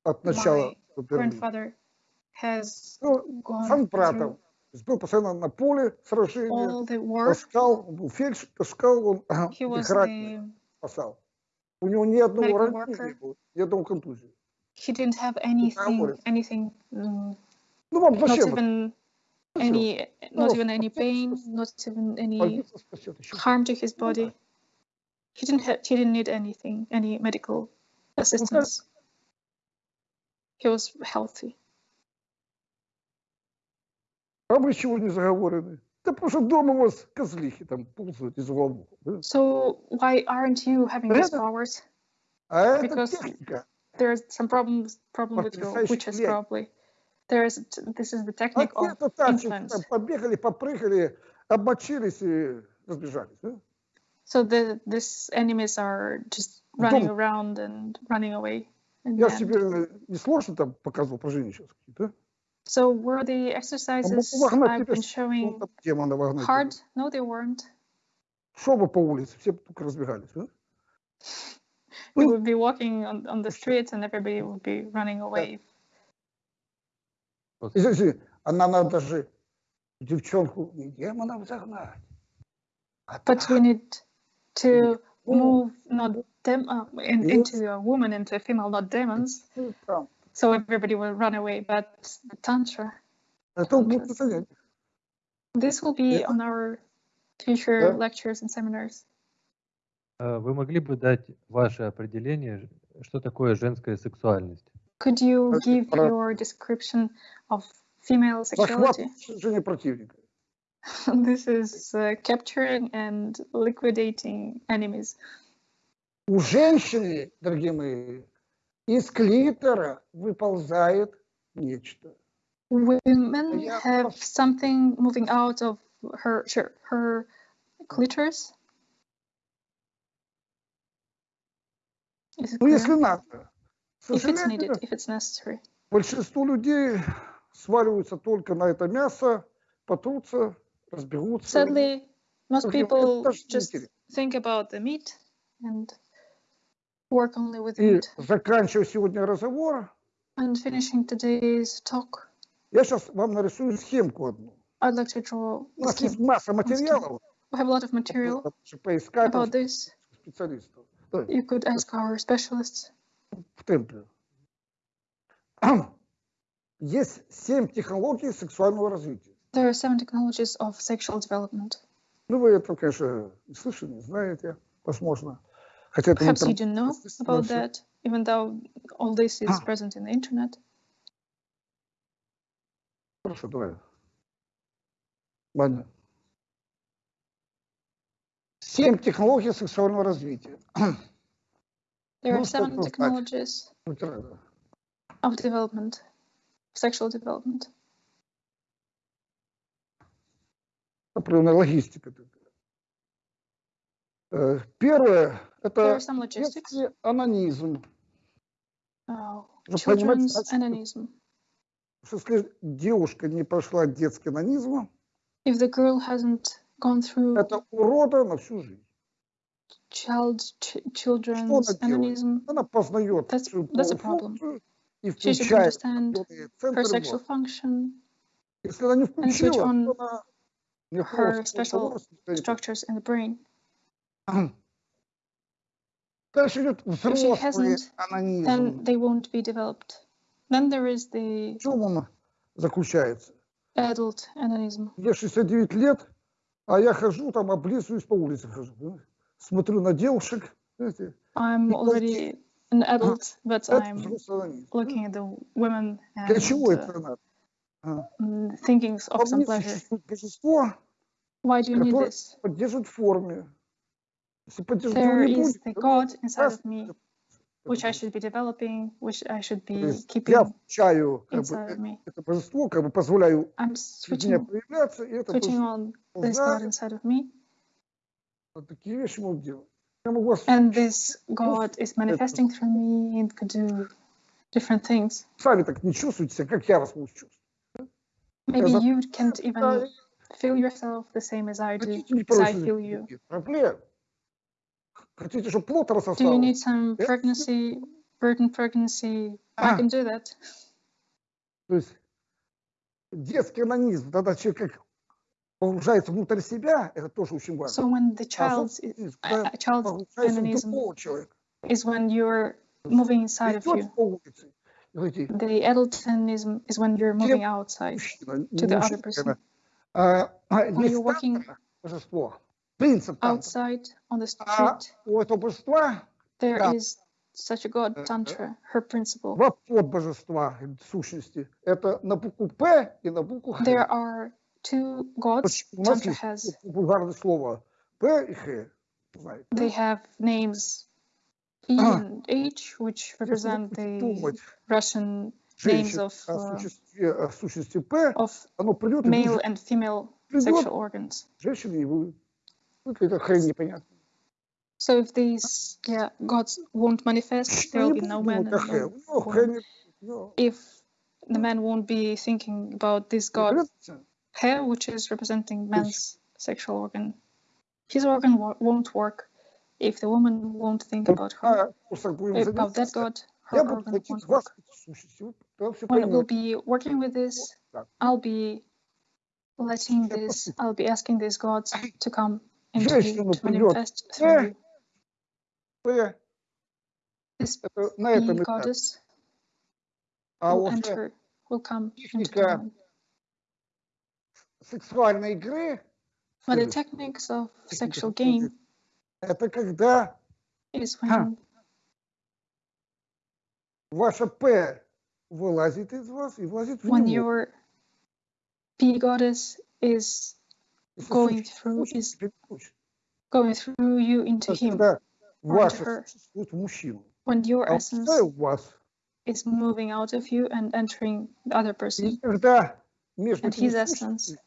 от начала My до Берлина. grandfather has Ну, gone сам through братом. То есть Был постоянно на поле сражения, all the war таскал, он был фельдшер, таскал, он he was их раненых the спасал. У него ни одного medical ранения worker. не было, ни одного контузии. he didn't have anything говорит. anything mm, Ну вам not зачем? это? even Зачем? any not Ну, even any спасет, pain спасет. not even any Больница спасет, еще harm to his Ну да. body he didn't have he didn't need anything any medical assistance he was healthy А вы чего не заговорены? Да потому что дома у вас козлихи там ползают из уголов. да? so why aren't you having these Это- powers А это Because техника. there's some problems problem with your Потрясающий witches клей. probably there's this is the А technique те, of кто так чуть influence там побегали, попрыгали, обмочились и разбежались. да? So the these enemies are just running Дом. around and running away. in Я the же end. тебе э, не сложно там показывал упражнения сейчас какие-то. So were the А exercises мог вогнать I've тебя been с- showing ну, там демона вогнать hard? тебя. No, they weren't. Шел бы по улице, все бы только разбегались. да? We Ну, would be walking on, on the streets and everybody would be running away. И смотри, а нам надо же девчонку не демона загнать. а But так. we need to Ну, move not dem uh, in, into a woman, into a female, not demons. ну. So everybody will run away. But the tantra, this will be on our future lectures and seminars. А Вы могли бы дать ваше определение, что такое женская сексуальность? Could you Uh, give uh, your description of female Захват sexuality? жене противника. this is uh, capturing and liquidating enemies. У женщины, дорогие мои, из клитора выползает нечто. Women Yeah, have of- something moving out of her sure, her clitoris. Is it Ну, clear? если надо. К if it's needed, if it's necessary. большинство людей сваливаются только на это мясо, потрутся, разбегутся. Sadly, most people just think about the meat and work only with the И meat. заканчивая сегодня разговор, And finishing today's talk, я сейчас вам нарисую схемку одну. I'd like to draw У нас есть масса материалов, We have a lot of material about this. специалистов You could ask our specialists. В темпе. Есть семь технологий сексуального развития. There are seven technologies of sexual development. Ну, вы это, конечно, не слышали, не знаете, возможно. Хотя это Perhaps you do know about that, even though all this is Ah. present in the internet. Хорошо, давай. Ладно. Семь технологий сексуального развития. There are Ну, seven technologies of development, sexual development. Определенная логистика. такая. Э, Первое – это детский анонизм. Oh, children's что если девушка не прошла детский анонизм, If the girl hasn't gone through это урода на всю жизнь. child ch- children's она делает? ananism, Она познает That's- свою that's a половую problem. функцию и she should включает understand определенные her центры sexual мозга. function, Если она не and switch включила, on то она не her просто special удовольствие не structures in the brain. получит. Дальше идет If she взрослый hasn't, then анонизм. they won't be developed. Then there is the В чем он заключается? adult ananism. Мне 69 лет, а я хожу там, облизываюсь по улице хожу. понимаете? Смотрю на девушек. Знаете, I'm Because already an adult, but это I'm взрослый анонизм. looking at the women Для and чего uh, это надо? mm, thinking Во of some мне pleasure. существует божество, Why do you need которое this? поддерживает в форме. Если поддерживать его There не is будет, the то God inside раз of me, это which I будет. should be developing, which I should То be есть keeping я включаю как бы, inside of э- me. это божество, как бы позволяю I'm через меня switching, проявляться, и это switching божество on this God знает, inside of me, And this God is manifesting through me and could do different things. сами так не чувствуете себя, как я вас могу чувствовать. Maybe you can't even feel yourself the same as I do, as I feel you. проблем. Хотите, чтобы плод Do you рассосался? need some pregnancy, virgin pregnancy? I Ah. can do that. То есть детский анонизм, тогда человек как погружается внутрь себя, это тоже очень важно. So when the А child's, собственный анонизм, a, когда a child's погружается в ananism другого человека. is when you're moving inside of Идете you. по улице, и говорите, The adultanism is when you're moving outside. мужчина, не to the other мужчина, person. наверное, а, а, When есть you're walking тантра, божество, принцип тантра. outside on the А street, у этого божества, there да. is such a god, Э, э. Tantra, her principle. два подбожества э, сущности. Это на букву П и на букву Х. There are two gods Почему? У нас Tantra есть has. вульгарное слово П и Х. Знаете, They have names E Ah. and H, which Если вы represent будете the думать Russian names женщин of о uh, существе, о сущности П, of оно придет и male будет and female придет, sexual organs. женщины не будет. Ну, какая-то хрень непонятная. So if these yeah gods won't manifest, there will be no man думать and о Хэ. no У него woman. Хэ не- ну, If the man won't be thinking about this god понимаете? hair, which is representing man's sexual organ. His organ won't work if the woman won't think about her, about that god, her organ won't work. When we'll be working with this, I'll be letting this, I'll be asking these gods to come and to, to manifest through you. This goddess will enter, will come into the сексуальной игры But the следует. techniques of Техника sexual сексуальной game игры. это когда is Ха. when ваша П вылазит из вас и влазит в when него. your bee goddess is Если going существует, through очень is переключит. going through you into То есть him. Когда or ваше into her. существует в мужчину, When your а essence пустая у вас, is moving out of you and entering the other и person, когда между and этими his essence, сущностями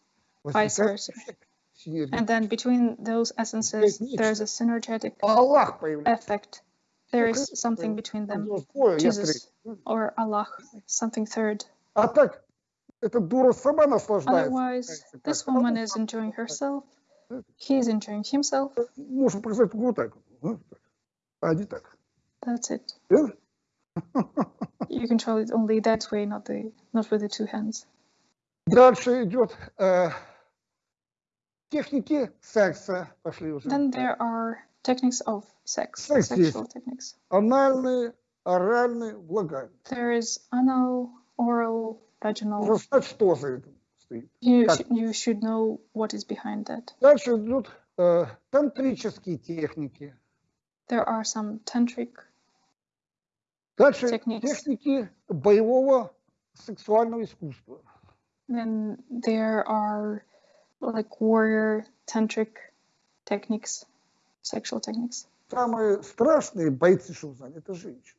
vice возникает versa. эффект синергии. And then between those essences, there's a synergetic Аллах появляется. effect. There Ну, is как something это? between Там them, дело двое, я Jesus. третий. or Allah, something third. А так, эта дура сама наслаждается. Otherwise, Знаете, this так, woman а is enjoying herself, Э, he is enjoying himself. Можно показать вот так. вот, так. А не так. That's it. Верно? You control it only that way, not the not with the two hands. Дальше идет э, техники секса. Пошли уже. Then there are techniques of sex, Sex sexual techniques. Анальные, оральные, влагальные. There is anal, oral, vaginal. Нужно знать, что за этим стоит. You sh- you should know what is behind that. Дальше идут э, тантрические техники. There are some tantric Дальше Techniques. техники боевого сексуального искусства. Then there are like warrior tantric techniques, sexual techniques. Самые страшные бойцы, что вы знали, это женщины.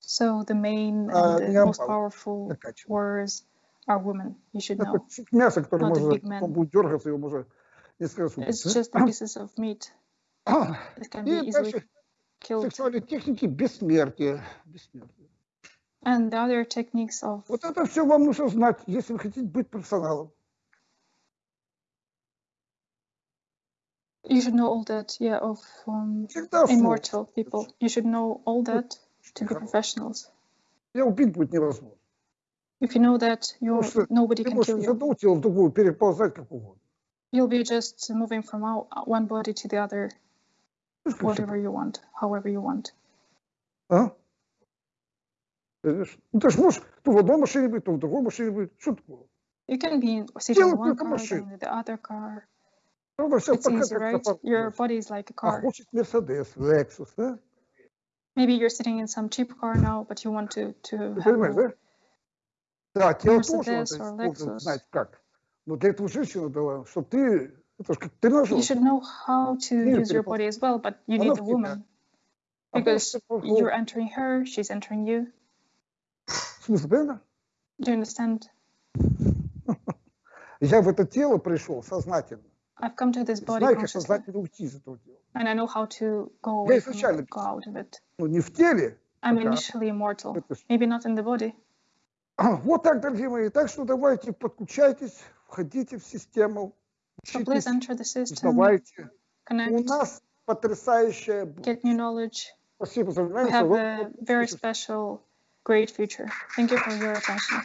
So the main Uh, and the yeah, most but- powerful Накачивают. warriors are women. You should Это know. кусок мяса, который Not a может, big man. он будет дергаться, его можно несколько раз убить. It's just the pieces of meat да? that can И be easily дальше killed. сексуальные техники бессмертия. Бессмертия. And the other techniques of Вот это все вам нужно знать, если вы хотите быть профессионалом. you should know all that, yeah, of um, Всегда сложно. immortal people. You should know all that to be Хорошо. professionals. Я убить будет невозможно. If you know that, you что nobody Ты can можешь kill из you. одного тела в другое переползать как угодно. You'll be just moving from out, one body to the other, Видишь, как всё whatever you want, however you want. А? Понимаешь? Ну, ты же можешь то в одной машине быть, то в другой машине быть. Что такое? You can be in, sitting in Делай one только car, машину. then in the other car. Правда, все It's easy, right? Your body is like a А car. хочет Мерседес, Лексус, да? Maybe you're sitting in some cheap car now, but you want to to Ты have понимаешь, a, да? Да, тело тоже Mercedes надо or должен Lexus. знать как. Но для этого женщина дала, чтобы ты, это же как тренажер. you should know how to Мир use your перепол- body as well, but you Она need в a тебя. woman А because просто пошел. you're entering her, she's entering you. В смысле, понятно? Do you understand? Я в это тело пришел сознательно. I've come to this body Знаю, как consciously, сознательно уйти из этого тела. and I know how to go Я away from изначально it, go out of it. Ну, не в теле. I'm Пока. initially immortal, Это ж- maybe not in the body. А, Вот так, дорогие мои. Так что давайте подключайтесь, входите в систему, So please учитесь, enter the system, узнавайте. У connect, нас потрясающее get new knowledge. Спасибо за We внимание. have Вы- a very special, great future. Thank you for your attention.